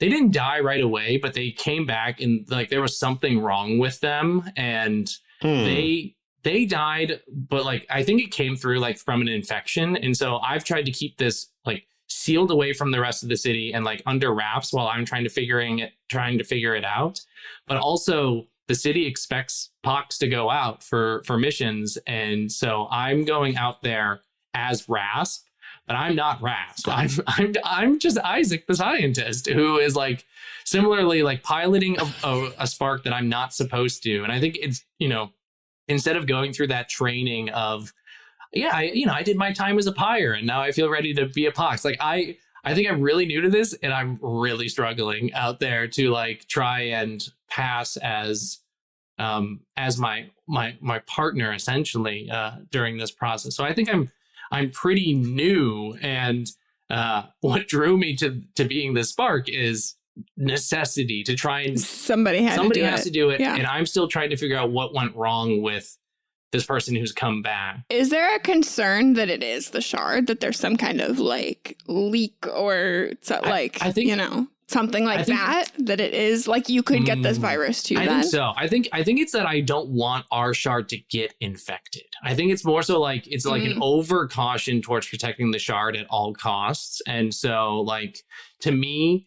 they didn't die right away, but they came back and like there was something wrong with them and. Hmm. They they died, but like I think it came through like from an infection. And so I've tried to keep this like sealed away from the rest of the city and like under wraps while I'm trying to figuring it trying to figure it out. But also the city expects Pox to go out for for missions. And so I'm going out there as Rasp, but I'm not Rasp. I'm I'm I'm just Isaac the scientist who is like similarly like piloting a, a, a spark that I'm not supposed to. And I think it's, you know, instead of going through that training of yeah I, you know i did my time as a pyre and now i feel ready to be a pox. Like i i think i'm really new to this and i'm really struggling out there to like try and pass as um as my my my partner essentially uh during this process. So i think i'm i'm pretty new and uh what drew me to to being the spark is necessity to try and somebody had somebody to has it. to do it yeah. and i'm still trying to figure out what went wrong with this person who's come back is there a concern that it is the shard that there's some kind of like leak or so, like I, I think you know something like think, that that it is like you could get this mm, virus too I then. think so I think I think it's that I don't want our shard to get infected I think it's more so like it's like mm. an over caution towards protecting the shard at all costs and so like to me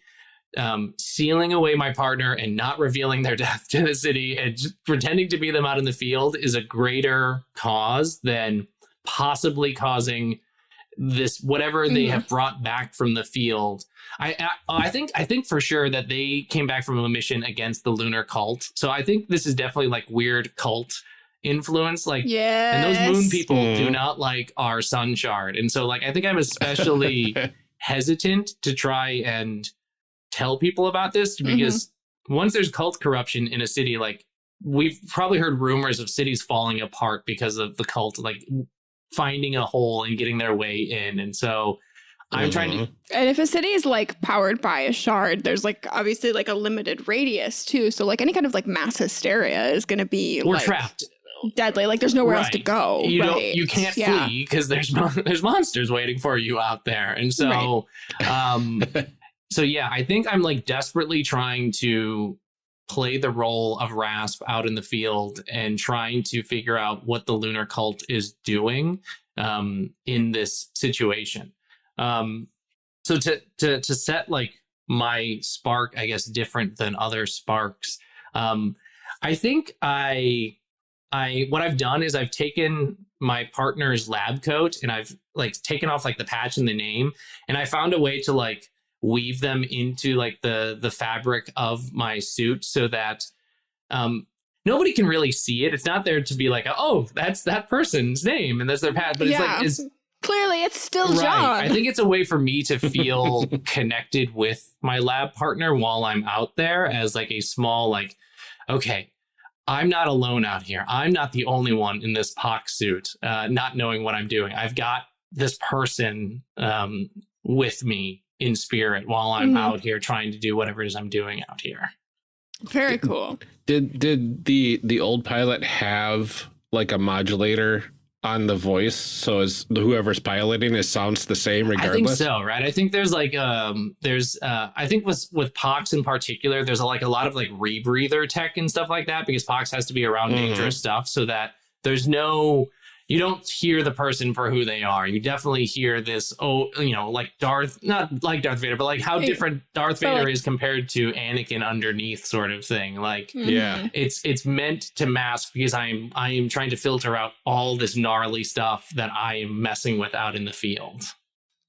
um, sealing away my partner and not revealing their death to the city and pretending to be them out in the field is a greater cause than possibly causing this whatever they mm-hmm. have brought back from the field. I, I, I think I think for sure that they came back from a mission against the lunar cult. So I think this is definitely like weird cult influence like yeah and those moon people mm. do not like our sun shard and so like i think i'm especially hesitant to try and tell people about this mm-hmm. because mm-hmm. once there's cult corruption in a city, like we've probably heard rumors of cities falling apart because of the cult, like finding a hole and getting their way in. And so I'm mm -hmm. trying to. Mm-hmm. And if a city is like powered by a shard, there's like obviously like a limited radius too. So like any kind of like mass hysteria is going to be we're like, trapped. Deadly. Like there's nowhere right. else to go. You right. don't. You can't yeah. flee because there's there's monsters waiting for you out there. And so, right. um, so yeah, I think I'm like desperately trying to play the role of Rasp out in the field and trying to figure out what the lunar cult is doing um, in this situation. Um, so to to to set like my spark, I guess, different than other sparks. Um, I think I I what I've done is I've taken my partner's lab coat and I've like taken off like the patch and the name, and I found a way to like weave them into like the the fabric of my suit so that um nobody can really see it. It's not there to be like, oh, that's that person's name and that's their patch, but it's yeah. like it's clearly it's still right. John. I think it's a way for me to feel connected with my lab partner while I'm out there as like a small like, okay, I'm not alone out here. I'm not the only one in this pox suit, uh, not knowing what I'm doing. I've got this person um, with me in spirit while I'm mm -hmm. out here trying to do whatever it is I'm doing out here. Very cool. Did did the the old pilot have like a modulator on the voice so as whoever's piloting it sounds the same regardless? I think so, right? I think there's like um there's uh I think with with Pox in particular, there's a, like a lot of like rebreather tech and stuff like that because Pox has to be around mm -hmm. dangerous stuff so that there's no you don't hear the person for who they are. You definitely hear this, oh, you know, like Darth, not like Darth Vader, but like how different Darth Vader like, is compared to Anakin underneath sort of thing. Like, mm-hmm. yeah, it's, it's meant to mask because I'm, I am trying to filter out all this gnarly stuff that I am messing with out in the field.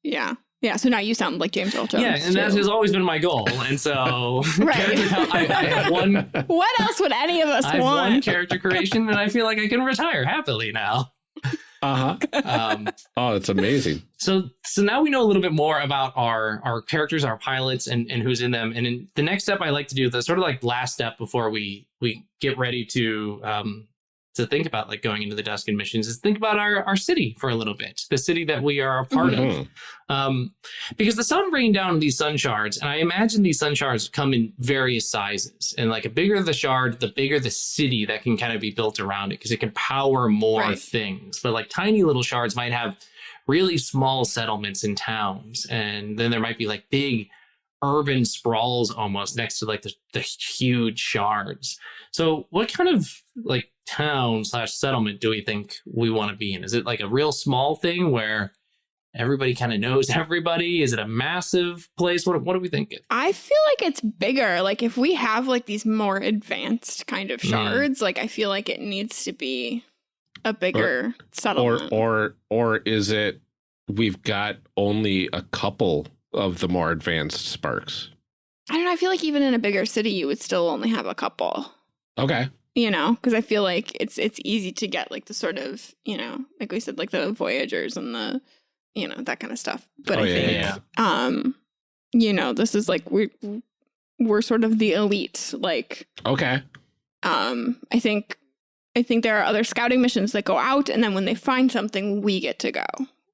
Yeah. Yeah, so now you sound like James Earl Jones. Yeah, and too. that has always been my goal. And so, right. I, I, have one. What else would any of us I want? one character creation, and I feel like I can retire happily now. Uh-huh. Um, oh, that's amazing. So so now we know a little bit more about our our characters, our pilots, and, and who's in them. And in the next step I like to do, the sort of like last step before we we get ready to um to think about like going into the Duskin missions is think about our, our city for a little bit, the city that we are a part mm -hmm. of. Mm-hmm. Um, because the sun rained down these sun shards, and I imagine these sun shards come in various sizes. And like a bigger the shard, the bigger the city that can kind of be built around it because it can power more right. things. But like tiny little shards might have really small settlements in towns. And then there might be like big urban sprawls almost next to like the, the huge shards. So what kind of like town slash settlement do we think we want to be in? Is it like a real small thing where everybody kind of knows everybody? Is it a massive place? What, what do we think? I feel like it's bigger. Like if we have like these more advanced kind of hmm. shards, mm. like I feel like it needs to be a bigger or, settlement. Or, or, or is it we've got only a couple of the more advanced sparks? I don't know. I feel like even in a bigger city, you would still only have a couple. Okay you know because i feel like it's it's easy to get like the sort of you know like we said like the voyagers and the you know that kind of stuff but oh, i yeah, think yeah. um you know this is like we we're sort of the elite like okay um i think i think there are other scouting missions that go out and then when they find something we get to go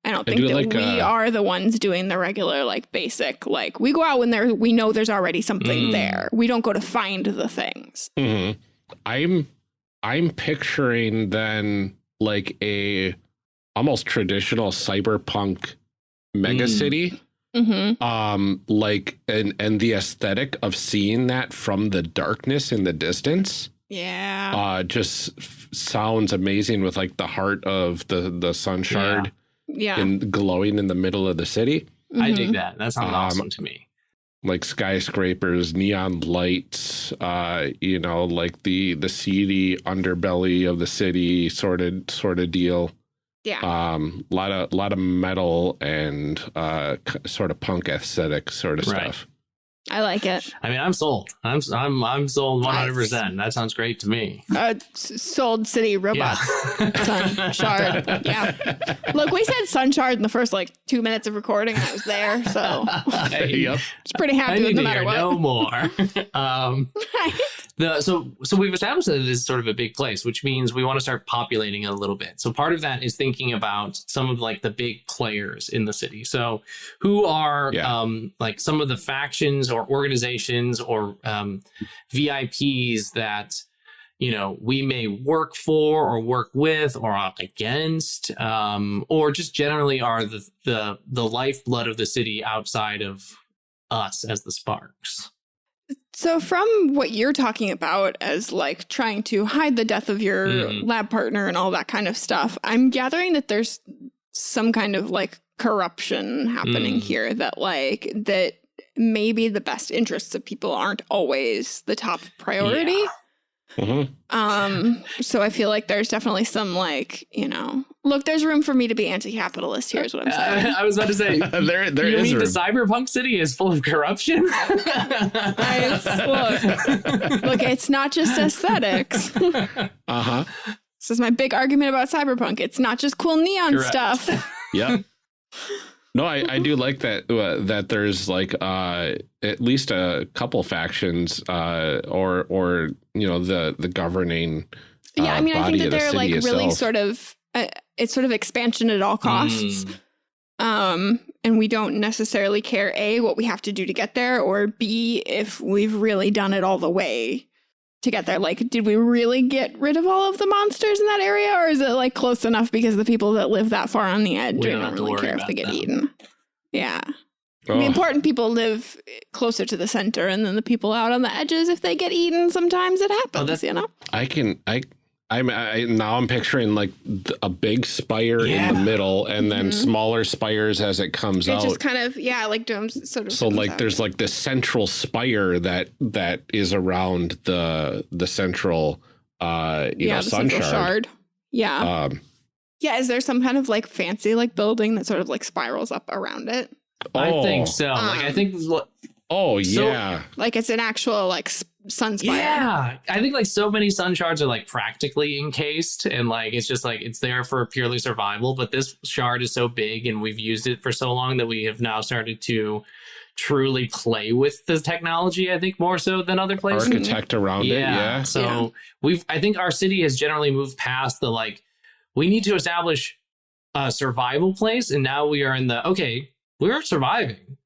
I don't think do that like, we uh, are the ones doing the regular, like basic, like we go out when there we know there's already something mm. there. We don't go to find the things. Mm -hmm. I'm I'm picturing then like a almost traditional cyberpunk mega mm. city. Mm -hmm. Um, like and and the aesthetic of seeing that from the darkness in the distance. Yeah. Uh, just sounds amazing with like the heart of the the sun shard. Yeah. yeah. And glowing in the middle of the city. Mm -hmm. I dig mm-hmm. that. That sounds um, awesome to me like skyscrapers, neon lights, uh, you know, like the the seedy underbelly of the city sort of sort of deal. Yeah. Um, a lot of lot of metal and uh, sort of punk aesthetic sort of right. stuff. I like it. I mean, I'm sold. I'm I'm I'm sold 100. percent That sounds great to me. Uh, sold city robots. Yeah. Sun shard. Yeah. Look, we said sun shard in the first like two minutes of recording. I was there, so yep. it's pretty happy I with no matter what. No more. um. The so so we've established that it is sort of a big place, which means we want to start populating it a little bit. So part of that is thinking about some of like the big players in the city. So who are yeah. um, like some of the factions or organizations or um, VIPs that you know we may work for or work with or against, um, or just generally are the the the lifeblood of the city outside of us as the Sparks. So, from what you're talking about as like trying to hide the death of your mm. lab partner and all that kind of stuff, I'm gathering that there's some kind of like corruption happening mm. here that like that maybe the best interests of people aren't always the top priority. Yeah. Mm-hmm. Um, so I feel like there's definitely some like, you know, look, there's room for me to be anti-capitalist. Here's what I'm saying. Uh, I was about to say, there, there you mean room. the cyberpunk city is full of corruption? I, look, look, it's not just aesthetics. uh huh. This is my big argument about cyberpunk. It's not just cool neon Correct. stuff. Yep. No, I, I do like that uh, that there's like uh, at least a couple factions uh, or or you know the the governing. yeah, I uh, mean, I think that they're the like itself. really sort of uh, it's sort of expansion at all costs. Mm. Um, and we don't necessarily care a what we have to do to get there, or b if we've really done it all the way to get there. Like, did we really get rid of all of the monsters in that area, or is it like close enough because the people that live that far on the edge we don't, don't really care if they get them. eaten? Yeah. Oh. The important people live eh, closer to the center, and then the people out on the edges, if they get eaten, sometimes it oh, happens. Oh, you know. I can I I'm I, now I'm picturing like a big spire yeah. in the middle, and then mm -hmm. smaller spires as it comes it out. Just kind of yeah, like domes sort of. So like out. there's like this central spire that that is around the the central uh you yeah, know sun shard. shard. Yeah. Um, yeah. Is there some kind of like fancy like building that sort of like spirals up around it? Oh. I think so. Um, like I think Oh yeah. So, like it's an actual like sun spire. Yeah. I think like so many sun shards are like practically encased and like it's just like it's there for purely survival, but this shard is so big and we've used it for so long that we have now started to truly play with the technology, I think more so than other places. Architect mm-hmm. around yeah. it, yeah. So yeah. we've I think our city has generally moved past the like we need to establish a survival place and now we are in the okay, we're surviving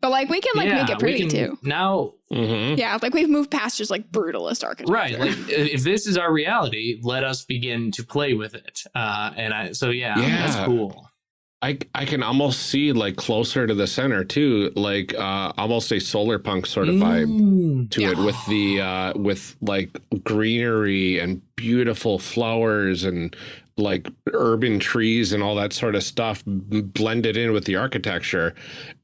but like we can like yeah, make it pretty too. Now, mm-hmm. yeah, like we've moved past just like brutalist architecture. Right. Like if this is our reality, let us begin to play with it. Uh, and I, so yeah, yeah, that's cool. I I can almost see like closer to the center too, like uh, almost a solar punk sort of vibe mm, to yeah. it with the uh, with like greenery and beautiful flowers and like urban trees and all that sort of stuff blended in with the architecture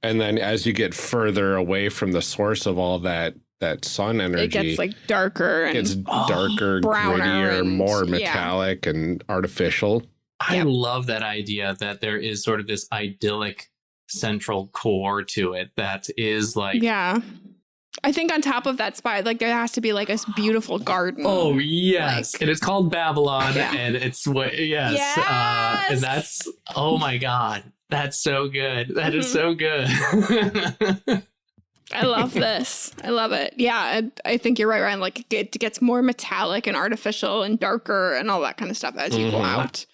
and then as you get further away from the source of all that that sun energy it gets like darker and it's darker grittier and, more metallic yeah. and artificial i yep. love that idea that there is sort of this idyllic central core to it that is like yeah I think on top of that spire, like there has to be like a beautiful garden. Oh yes, like, and it's called Babylon, yeah. and it's what yes, yes! Uh, and that's oh my god, that's so good. That mm-hmm. is so good. I love this. I love it. Yeah, I, I, think you're right, Ryan. Like it gets more metallic and artificial and darker and all that kind of stuff as you mm-hmm. go out.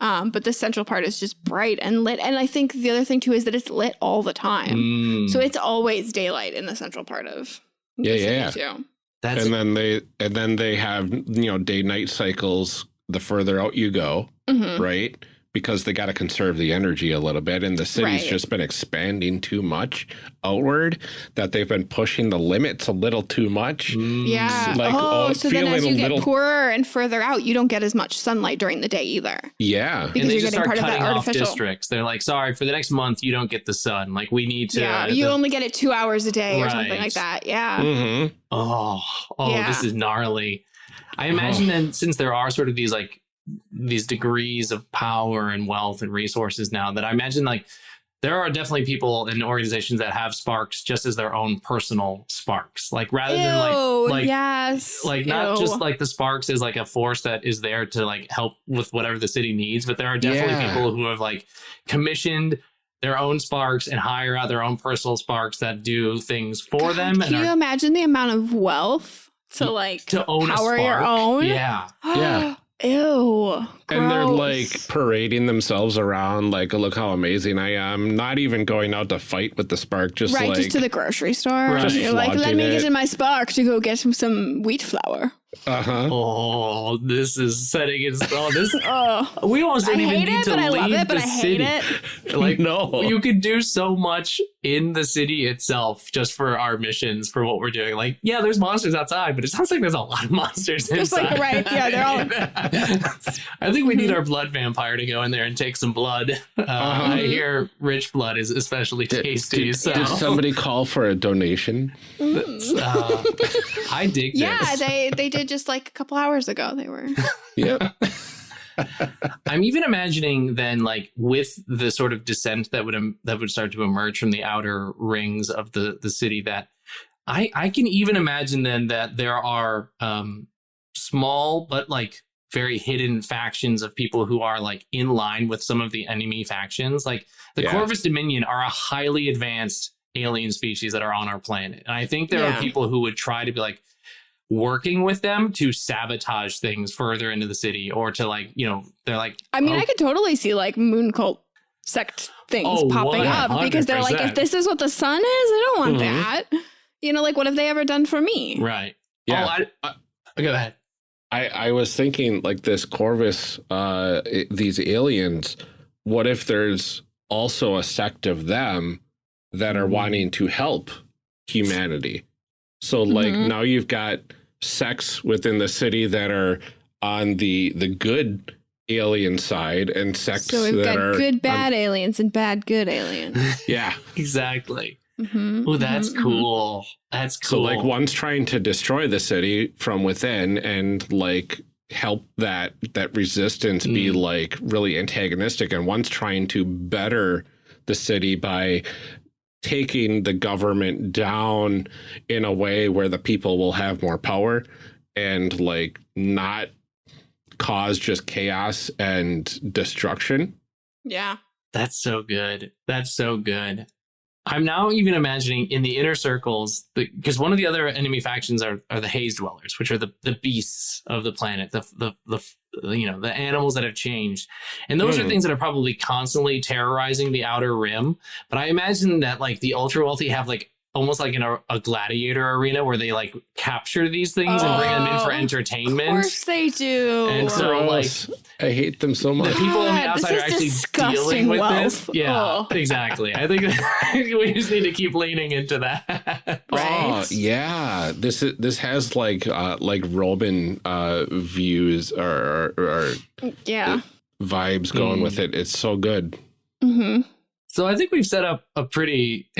Um, but the central part is just bright and lit. And I think the other thing too is that it's lit all the time. Mm. So it's always daylight in the central part of yeah, yeah. Too. That's and then they and then they have you know day night cycles the further out you go, mm-hmm. right? Because they got to conserve the energy a little bit and the city's right. just been expanding too much outward that they've been pushing the limits a little too much mm. yeah like oh, oh so then as you get little... poorer and further out you don't get as much sunlight during the day either yeah because you're getting part of that artificial districts they're like sorry for the next month you don't get the sun like we need to yeah you the... only get it two hours a day right. or something like that yeah mm -hmm. oh oh yeah. this is gnarly I imagine oh. then since there are sort of these like these degrees of power and wealth and resources now that I imagine like there are definitely people in organizations that have sparks just as their own personal sparks like rather Ew, than like like yes like not Ew. just like the sparks is like a force that is there to like help with whatever the city needs but there are definitely yeah. people who have like commissioned their own sparks and hire out their own personal sparks that do things for God, them can you are, imagine the amount of wealth to like to own power your own. Yeah. Yeah. Ew. And they're like parading themselves around, like, look how amazing I am. Not even going out to fight with the spark, just right, like, just to the grocery store. Right. You're like, let me it. get in my spark to go get some, some wheat flour. Uh huh. Oh, this is setting it. Oh, this. Oh, We almost I didn't even hate need it, to but I leave love it, but the I hate city. it. Like no. you could do so much in the city itself just for our missions for what we're doing. Like, yeah, there's monsters outside, but it sounds like there's a lot of monsters Just like, inside. right, yeah, they're all- I think we need our blood vampire to go in there and take some blood. Uh, Uh-huh. I hear rich blood is especially Did- tasty. did, so did somebody call for a donation? that's, uh, I dig yeah, this. they they did just like a couple hours ago. They were. Yep. I'm even imagining then, like with the sort of descent that would em- that would start to emerge from the outer rings of the the city. That I I can even imagine then that there are um, small but like very hidden factions of people who are like in line with some of the enemy factions. Like the Yeah. Corvus Dominion are a highly advanced alien species that are on our planet, and I think there Yeah. are people who would try to be like working with them to sabotage things further into the city or to like you know they're like I mean, oh, I could totally see like moon cult sect things Oh, popping up because they're like, if this is what the sun is, I don't want Mhm. that. You know, like what have they ever done for me? right Yeah. oh, I, I, go ahead I, I was thinking like this Corvus, uh, i- these aliens, what if there's also a sect of them that are Mhm. wanting to help humanity? So like Mhm. now you've got sects within the city that are on the the good alien side and sects So we've that got are good on- bad aliens and bad good aliens. yeah. exactly Mhm, oh that's mhm, mhm. cool that's cool. So like one's trying to destroy the city from within and like help that that resistance be Mm. like really antagonistic and one's trying to better the city by taking the government down in a way where the people will have more power and like not cause just chaos and destruction. Yeah. That's so good. That's so good. I'm now even imagining in the inner circles, because one of the other enemy factions are, are the haze dwellers, which are the, the beasts of the planet, the, the the you know the animals that have changed, and those are Hmm. things that are probably constantly terrorizing the outer rim. But I imagine that like the ultra wealthy have like almost like in a, a gladiator arena where they like capture these things and bring them in for entertainment. Of course they do. And so, like, I hate them so much. the much. people on the God, outside are actually disgusting dealing with wealth. this. Yeah, Oh. exactly. I think we just need to keep leaning into that. Right. Oh yeah, this is this has like uh like Roman uh views or or, or yeah. vibes going Mm. with it. It's so good. hmm So I think we've set up a pretty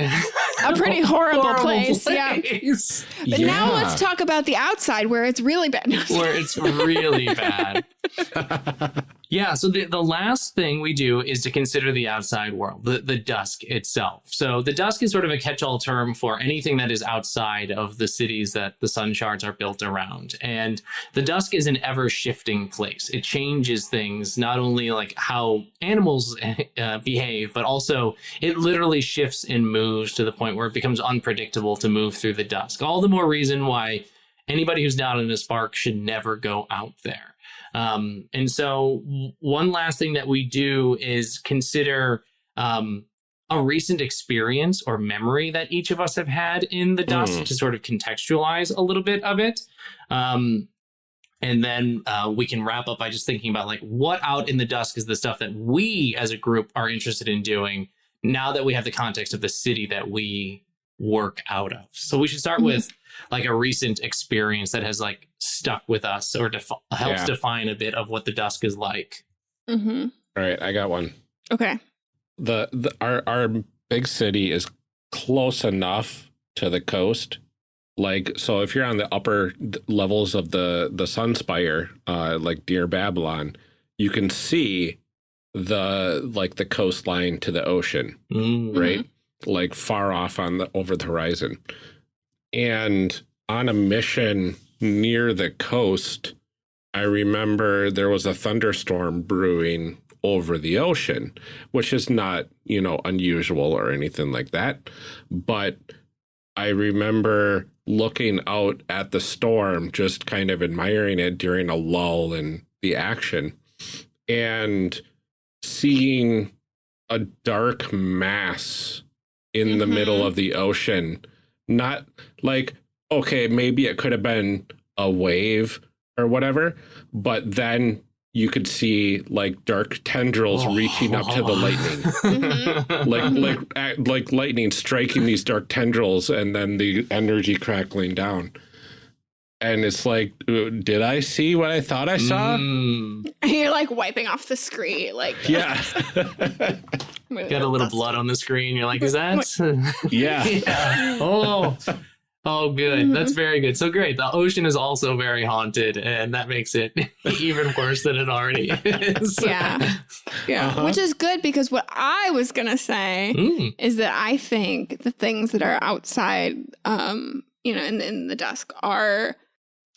A pretty horrible, place. Yeah. place But now let's talk about the outside where it's really bad. where it's really bad. Yeah, so the, the last thing we do is to consider the outside world, the, the dusk itself. So the dusk is sort of a catch-all term for anything that is outside of the cities that the sun shards are built around. And the dusk is an ever-shifting place. It changes things, not only like how animals uh, behave, but also it literally shifts and moves to the point where it becomes unpredictable to move through the dusk. All the more reason why anybody who's not in a spark should never go out there. Um, and so, one last thing that we do is consider um, a recent experience or memory that each of us have had in the dusk Mm. to sort of contextualize a little bit of it. Um, and then uh, we can wrap up by just thinking about like what out in the dusk is the stuff that we as a group are interested in doing now that we have the context of the city that we work out of. So we should start Mhm. with like a recent experience that has like stuck with us or defi- helps Yeah. define a bit of what the dusk is like. hmm All right, I got one. Okay. The, the our our big city is close enough to the coast. Like so if you're on the upper levels of the the Sunspire, uh like near Babylon, you can see the like the coastline to the ocean. Mm. right? Like far off on the over the horizon. And on a mission near the coast, I remember there was a thunderstorm brewing over the ocean, which is not, you know, unusual or anything like that. But I remember looking out at the storm, just kind of admiring it during a lull in the action and seeing a dark mass in mm -hmm. the middle mm-hmm. of the ocean. Not like, okay, maybe it could have been a wave or whatever, but then you could see like dark tendrils oh. reaching up to the lightning, mm-hmm. like like like lightning striking these dark tendrils, and then the energy crackling down. And it's like, uh, did I see what I thought I saw? Mm. You're like wiping off the screen, like yeah. Got a little blood on the screen. You're like, is that? yeah. yeah. Oh. Oh, good. That's very good. So great. The ocean is also very haunted, and that makes it even worse than it already is. Yeah. Yeah. Uh -huh. Which is good because what I was going to say mm. is that I think the things that are outside, um, you know, in, in the dusk are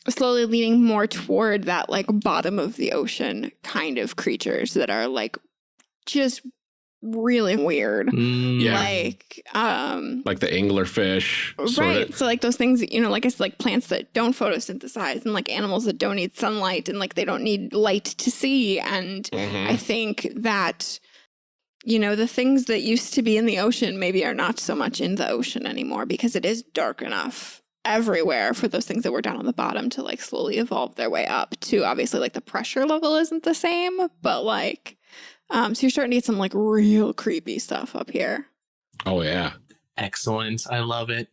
slowly leaning more toward that like bottom of the ocean kind of creatures that are like just really weird. Mm, yeah. Like um like the anglerfish. Right. Of. So like those things, you know, like it's like plants that don't photosynthesize and like animals that don't need sunlight and like they don't need light to see. And mm -hmm. I think that you know, the things that used to be in the ocean maybe are not so much in the ocean anymore because it is dark enough everywhere for those things that were down on the bottom to like slowly evolve their way up to obviously like the pressure level isn't the same, but like um, so you're starting to get some like real creepy stuff up here. Oh yeah. Excellent. I love it.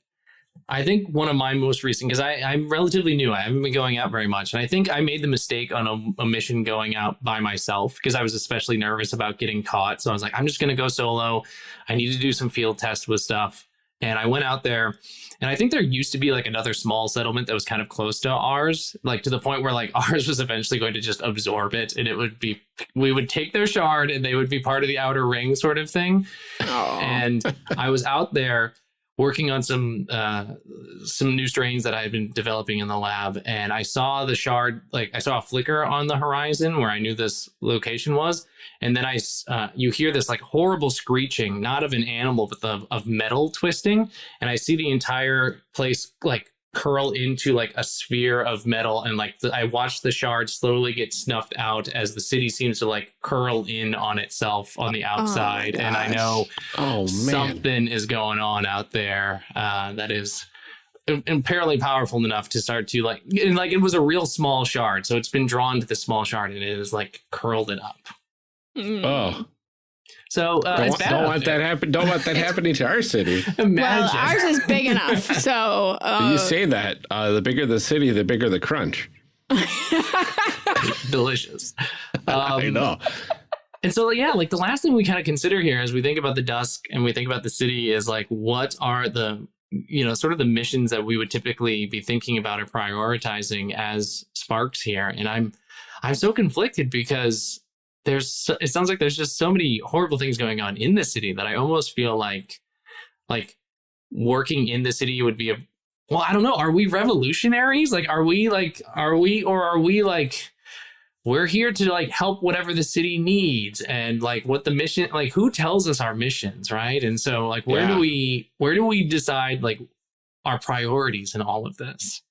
I think one of my most recent, because I I'm relatively new, I haven't been going out very much. And I think I made the mistake on a, a mission going out by myself because I was especially nervous about getting caught. So I was like, I'm just going to go solo. I need to do some field tests with stuff. And I went out there and I think there used to be like another small settlement that was kind of close to ours, like to the point where like ours was eventually going to just absorb it and it would be, we would take their shard and they would be part of the outer ring sort of thing. Aww. And I was out there working on some uh, some new strains that I had been developing in the lab, and I saw the shard, like I saw a flicker on the horizon where I knew this location was, and then I uh, you hear this like horrible screeching, not of an animal, but the, of metal twisting, and I see the entire place like curl into like a sphere of metal and like the, I watch the shard slowly get snuffed out as the city seems to like curl in on itself on the oh outside. Oh and I know oh, something is going on out there uh, that is apparently powerful enough to start to like and like it was a real small shard so it's been drawn to the small shard and it is like curled it up. Mm. oh so uh, don't, don't want that happen. Don't want that happening to our city. Imagine. Well, ours is big enough. So uh, you say that uh, the bigger the city, the bigger the crunch. Delicious. Um, I know. And so, yeah, like the last thing we kind of consider here as we think about the dusk and we think about the city is like, what are the, you know, sort of the missions that we would typically be thinking about or prioritizing as sparks here. And I'm, I'm so conflicted because there's it sounds like there's just so many horrible things going on in the city that I almost feel like like working in the city would be a well, I don't know. Are we revolutionaries? Like, are we like, are we, or are we like, we're here to like help whatever the city needs and like what the mission, like who tells us our missions, right? And so like, where yeah. do we, where do we decide like our priorities in all of this?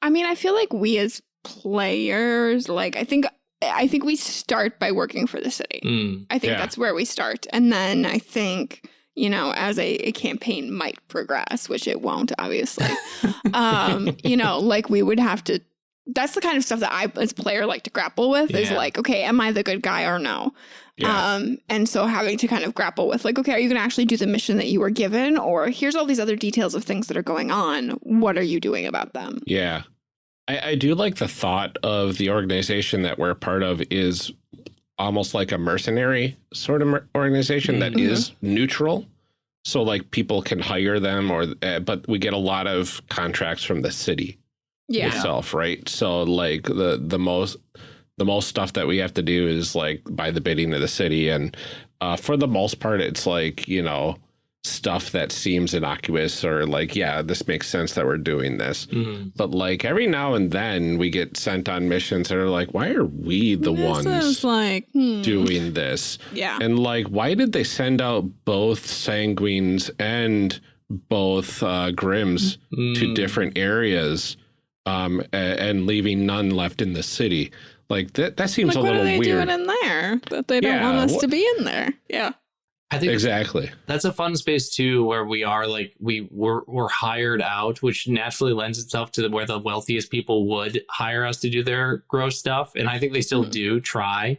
I mean, I feel like we as players, like, I think I think we start by working for the city. Mm, I think yeah. that's where we start. And then I think, you know, as a, a campaign might progress, which it won't, obviously, um, you know, like we would have to, that's the kind of stuff that I, as player, like to grapple with yeah. is like, okay, am I the good guy or no? Yeah. Um, and so having to kind of grapple with like, okay, are you going to actually do the mission that you were given? Or here's all these other details of things that are going on. What are you doing about them? Yeah. I, I do like the thought of the organization that we're part of is almost like a mercenary sort of organization mm -hmm. that mm-hmm. neutral. So like people can hire them or, uh, but we get a lot of contracts from the city yeah. itself, right? So like the, the most, the most stuff that we have to do is like by the bidding of the city. And uh, for the most part, it's like, you know, stuff that seems innocuous or like, yeah, this makes sense that we're doing this. Mm -hmm. But like every now and then we get sent on missions that are like, why are we the this ones like hmm. doing this? Yeah. And like, why did they send out both sanguines and both uh, Grims mm. to different areas um, and, and, leaving none left in the city. Like that, that seems like, a little weird. What are they doing in there that they don't yeah, want us what? to be in there? Yeah. I think exactly that's a fun space too, where we are like we we're, we're hired out, which naturally lends itself to the, where the wealthiest people would hire us to do their gross stuff, and I think they still mm. do try.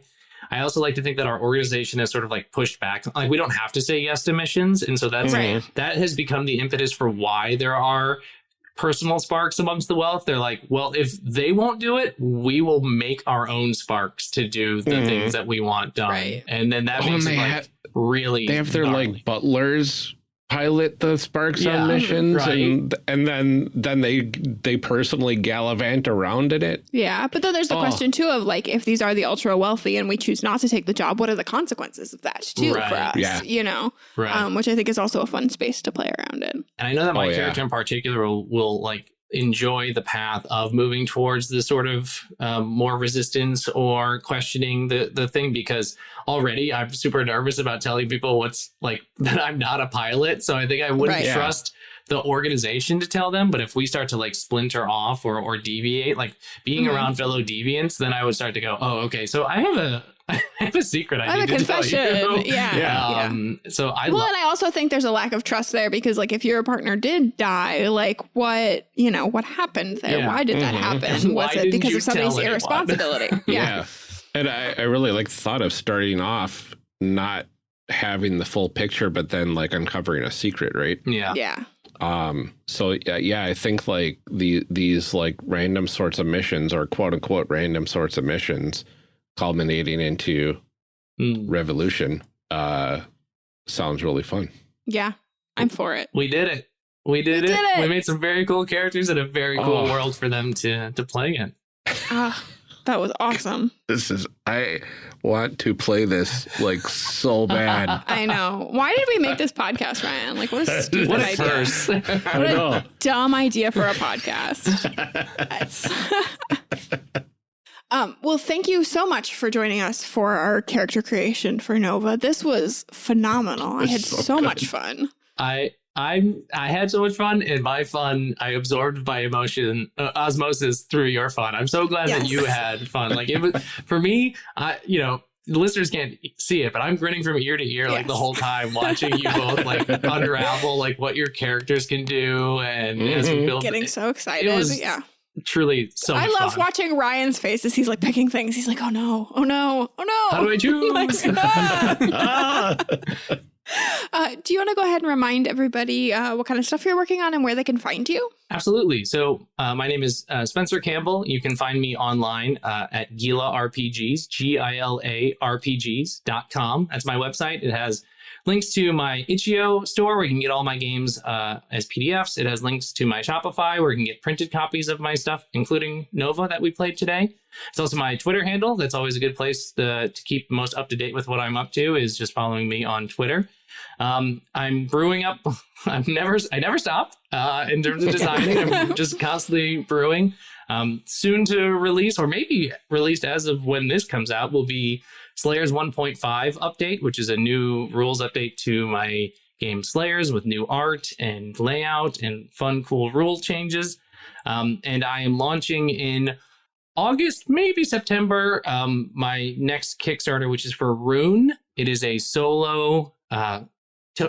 I also like to think that our organization has sort of like pushed back. Like we don't have to say yes to missions, and so that's right. that has become the impetus for why there are personal sparks amongst the wealth. They're like, well, if they won't do it, we will make our own sparks to do the mm. things that we want done. Right. And then that makes it like really they have their gnarly. like butlers pilot the sparks yeah, on missions right. and and then then they they personally gallivant around in it yeah but then there's the oh. question too of like if these are the ultra wealthy and we choose not to take the job what are the consequences of that too right. for us yeah. you know right. um, which i think is also a fun space to play around in and i know that my oh, character yeah. in particular will, will like enjoy the path of moving towards the sort of um, more resistance or questioning the the thing because already I'm super nervous about telling people what's like that I'm not a pilot. So I think I wouldn't right, trust yeah. the organization to tell them. But if we start to like splinter off or or deviate, like being mm-hmm. around fellow deviants, then I would start to go, oh, okay. So I have a I have a secret I, I need to confession. tell you. Yeah. yeah. Um, so I well, and I also think there's a lack of trust there because, like, if your partner did die, like, what you know, what happened there? Yeah. Why did mm-hmm. that happen? Was it because of somebody's irresponsibility? yeah. yeah. And I, I really like the thought of starting off not having the full picture, but then like uncovering a secret, right? Yeah. Yeah. Um, so yeah, yeah, I think like the these like random sorts of missions or quote unquote random sorts of missions culminating into mm. revolution uh sounds really fun. Yeah, I'm for it. We did it. We did, we it. did it. We made some very cool characters and a very cool oh. world for them to to play in. Ah. That was awesome. This is I want to play this like so bad. I know. Why did we make this podcast, Ryan? Like what a stupid what idea. First. what a dumb idea for a podcast. Um, well, thank you so much for joining us for our character creation for Nova. This was phenomenal. I had so, so much fun. I I'm I had so much fun, and my fun I absorbed by emotion uh, osmosis through your fun. I'm so glad yes. that you had fun. Like it was for me. I you know the listeners can't see it, but I'm grinning from ear to ear yes. like the whole time watching you both like unravel like what your characters can do and mm -hmm. build, getting so excited. It was yeah. Truly so I love fun. watching Ryan's face as he's like picking things. He's like, oh no, oh no, oh no. How do I choose? like, ah. Uh, do you want to go ahead and remind everybody uh, what kind of stuff you're working on and where they can find you? Absolutely. So uh, my name is uh, Spencer Campbell. You can find me online uh, at Gila RPGs, G-I-L-A RPGs.com. That's my website. It has links to my itch.io store where you can get all my games uh, as PDFs. It has links to my Shopify where you can get printed copies of my stuff, including Nova that we played today. It's also my Twitter handle. That's always a good place to, to keep most up to date with what I'm up to is just following me on Twitter. Um, I'm brewing up. I've never, I never stop uh, in terms of designing. I'm just constantly brewing. Um, soon to release, or maybe released as of when this comes out, will be Slayers 1.5 update, which is a new rules update to my game Slayers with new art and layout and fun, cool rule changes. Um, and I am launching in August, maybe September, um, my next Kickstarter, which is for Rune. It is a solo uh,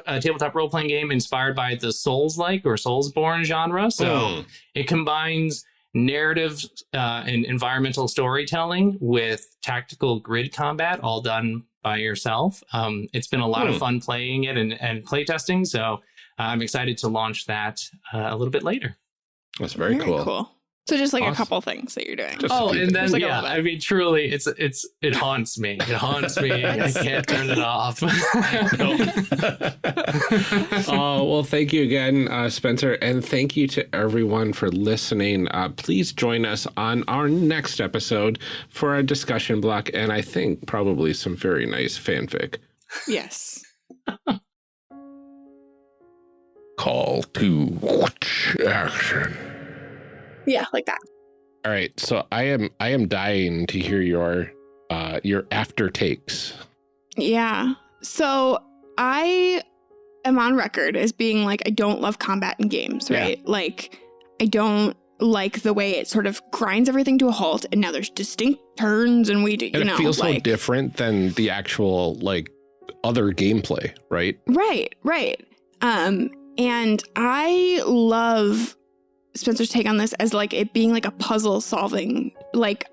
a tabletop role playing game inspired by the Souls like or Soulsborne genre. So mm. it combines narrative uh, and environmental storytelling with tactical grid combat, all done by yourself. Um, it's been a lot mm. of hmm. fun playing it and, and playtesting. So uh, I'm excited to launch that uh, a little bit later. That's very, very cool. cool. So just like awesome. a couple things that you're doing. Just oh, and then like yeah, I mean, truly, it's it's it haunts me. It haunts me. I can't turn it off. oh well, thank you again, uh, Spencer, and thank you to everyone for listening. Uh, please join us on our next episode for our discussion block, and I think probably some very nice fanfic. Yes. Call to action. Yeah, like that. All right. So I am I am dying to hear your uh your after takes. Yeah. So I am on record as being like, I don't love combat in games, right? Yeah. Like, I don't like the way it sort of grinds everything to a halt and now there's distinct turns and we do, you and know. It feels like, so different than the actual like other gameplay, right? Right, right. Um, and I love Spencer's take on this as like it being like a puzzle solving, like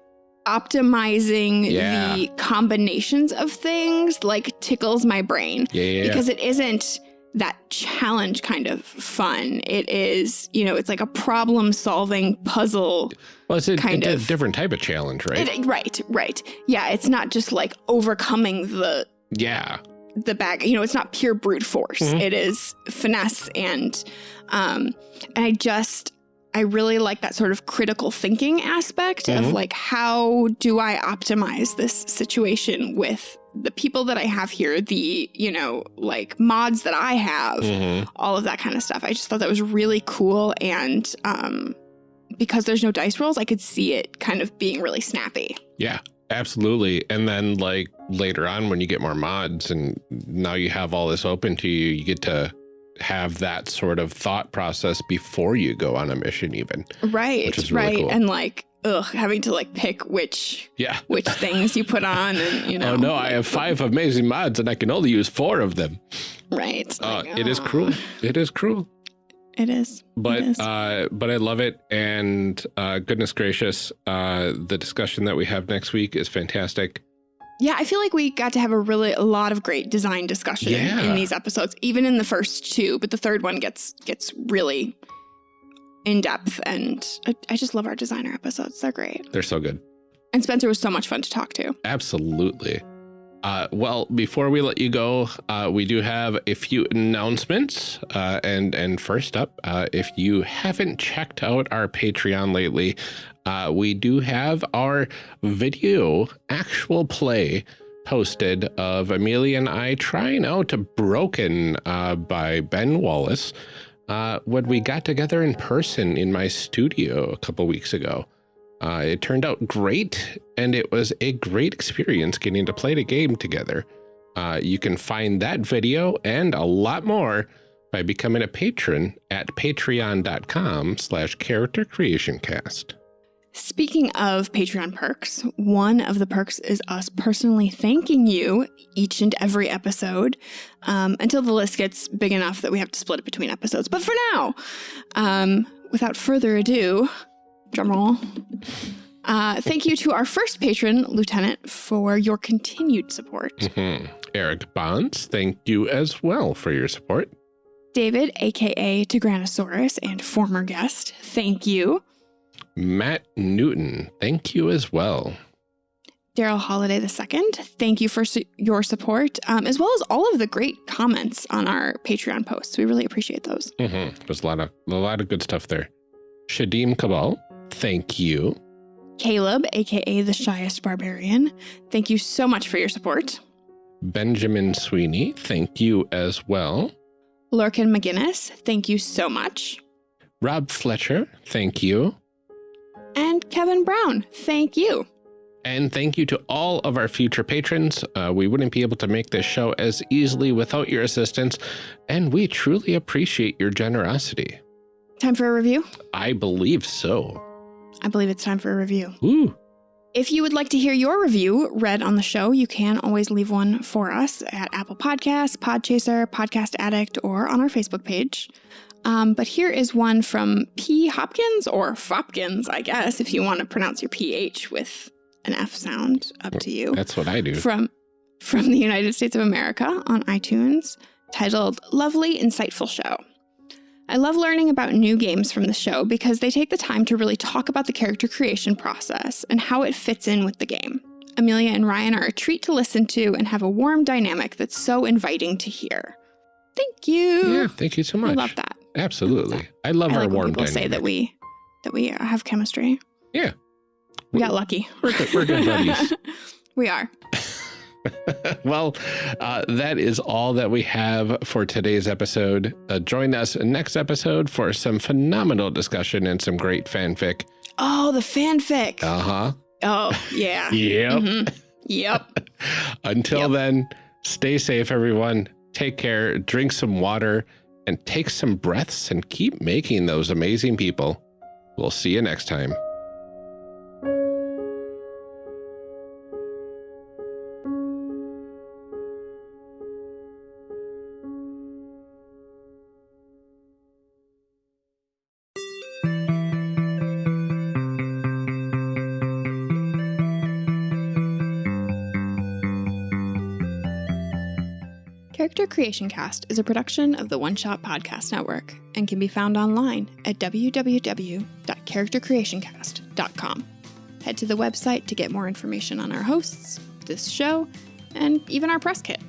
optimizing yeah. the combinations of things like tickles my brain. Yeah, yeah, because it isn't that challenge kind of fun. It is, you know, it's like a problem solving puzzle. Well, it's a, kind of, a different type of challenge, right? It, right, right. Yeah, it's not just like overcoming the yeah the bag. You know, it's not pure brute force. Mm -hmm. it is finesse and um and I just I really like that sort of critical thinking aspect mm -hmm. of mm-hmm. like how do I optimize this situation with the people that I have here, the, you know, like mods that I have, mm -hmm. all of that kind of stuff. I just thought that was really cool and um because there's no dice rolls, I could see it kind of being really snappy. Yeah. Absolutely. And then like later on when you get more mods and now you have all this open to you, you get to have that sort of thought process before you go on a mission even. Right. Really right. Cool. And like ugh, having to like pick which yeah which things you put on and you know. Oh no, like, I have five amazing mods and I can only use four of them. Right. Uh, like, it is cruel. It is cruel. It is. But it is. uh but I love it and uh goodness gracious, uh the discussion that we have next week is fantastic. Yeah, I feel like we got to have a really a lot of great design discussion yeah. in these episodes, even in the first two, but the third one gets gets really in depth and I, I just love our designer episodes. They're great. They're so good. And Spencer was so much fun to talk to. Absolutely. Uh, well, before we let you go, uh, we do have a few announcements. Uh, and and first up, uh, if you haven't checked out our Patreon lately, uh, we do have our video actual play posted of Amelia and I trying out a Broken uh, by Ben Wallace when we got together in person in my studio a couple weeks ago. Uh, it turned out great, and it was a great experience getting to play the game together. Uh, you can find that video and a lot more by becoming a patron at patreon.com slash character creation cast. Speaking of Patreon perks, one of the perks is us personally thanking you each and every episode um, until the list gets big enough that we have to split it between episodes. But for now, um, without further ado, drumroll. Uh, thank you to our first patron, Lieutenant, for your continued support. Mm -hmm. Eric Bonds, thank you as well for your support. David, aka Tigranosaurus and former guest, thank you. Matt Newton, thank you as well. Daryl Holiday II, thank you for su your support, um, as well as all of the great comments on our Patreon posts. We really appreciate those. Mm -hmm. There's a lot of a lot of good stuff there. Shadim Cabal, Thank you. Caleb, aka the shyest barbarian, thank you so much for your support. Benjamin Sweeney, thank you as well. Lurkin McGinnis, thank you so much. Rob Fletcher, thank you. And Kevin Brown, thank you. And thank you to all of our future patrons. Uh, we wouldn't be able to make this show as easily without your assistance, and we truly appreciate your generosity. Time for a review? I believe so. I believe it's time for a review. Ooh. If you would like to hear your review read on the show, you can always leave one for us at Apple Podcasts, Podchaser, Podcast Addict, or on our Facebook page. Um, but here is one from P. Hopkins, or Fopkins, I guess, if you want to pronounce your PH with an F sound, up to you. That's what I do. From, from the United States of America on iTunes, titled Lovely Insightful Show. I love learning about new games from the show because they take the time to really talk about the character creation process and how it fits in with the game. Amelia and Ryan are a treat to listen to and have a warm dynamic that's so inviting to hear. Thank you. Yeah, thank you so much. I love that. Absolutely. I love, I our like warm people dynamic. say that we that we have chemistry. Yeah. We got lucky. We're good, we're good buddies. we are. well, uh, that is all that we have for today's episode. Uh, join us next episode for some phenomenal discussion and some great fanfic. Oh, the fanfic. Uh huh. Oh, yeah. yep. Mm -hmm. Yep. Until yep. then, stay safe, everyone, Take care, drink some water, and take some breaths and keep making those amazing people. We'll see you next time. Creation Cast is a production of the One Shot Podcast Network and can be found online at www.charactercreationcast.com. Head to the website to get more information on our hosts, this show, and even our press kit.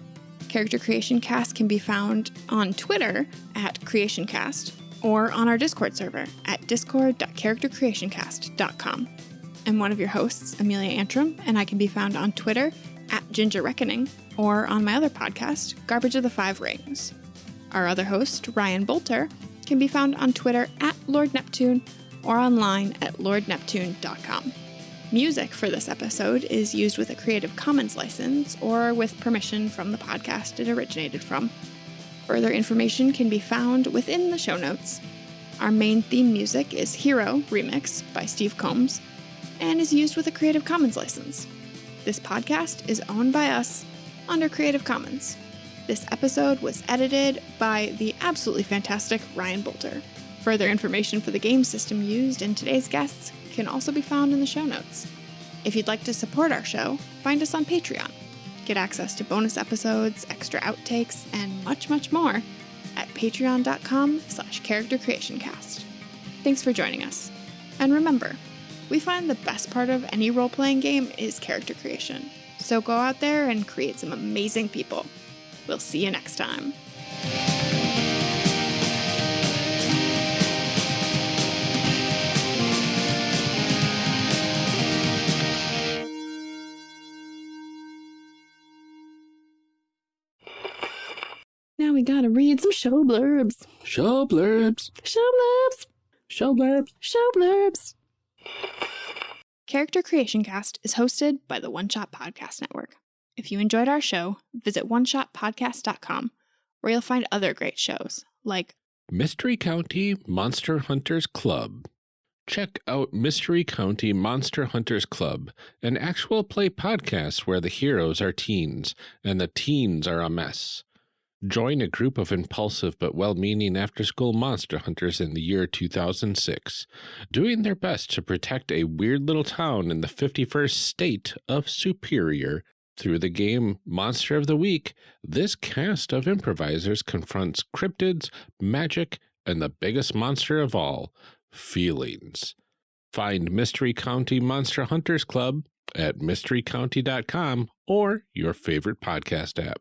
Character Creation Cast can be found on Twitter at CreationCast or on our Discord server at discord.charactercreationcast.com. I'm one of your hosts, Amelia Antrim, and I can be found on Twitter at Ginger Reckoning or on my other podcast, Garbage of the Five Rings. Our other host, Ryan Boelter, can be found on Twitter at Lord Neptune or online at lordneptune.com. Music for this episode is used with a Creative Commons license or with permission from the podcast it originated from. Further information can be found within the show notes. Our main theme music is Hero Remix by Steve Combs and is used with a Creative Commons license. This podcast is owned by us under Creative Commons. This episode was edited by the absolutely fantastic Ryan Boelter. Further information for the game system used in today's guests can also be found in the show notes. If you'd like to support our show, find us on Patreon. Get access to bonus episodes, extra outtakes, and much, much more at patreon.com slash charactercreationcast. Thanks for joining us. And remember, we find the best part of any role-playing game is character creation. So go out there and create some amazing people. We'll see you next time. Now we gotta read some show blurbs. Show blurbs. Show blurbs. Show blurbs. Show blurbs. Character Creation Cast is hosted by the One Shot Podcast Network. If you enjoyed our show, visit oneshotpodcast.com, where you'll find other great shows like Mystery County Monster Hunters Club. Check out Mystery County Monster Hunters Club, an actual play podcast where the heroes are teens and the teens are a mess. Join a group of impulsive but well meaning after school monster hunters in the year 2006, doing their best to protect a weird little town in the 51st state of Superior. Through the game Monster of the Week, this cast of improvisers confronts cryptids, magic, and the biggest monster of all feelings. Find Mystery County Monster Hunters Club at mysterycounty.com or your favorite podcast app.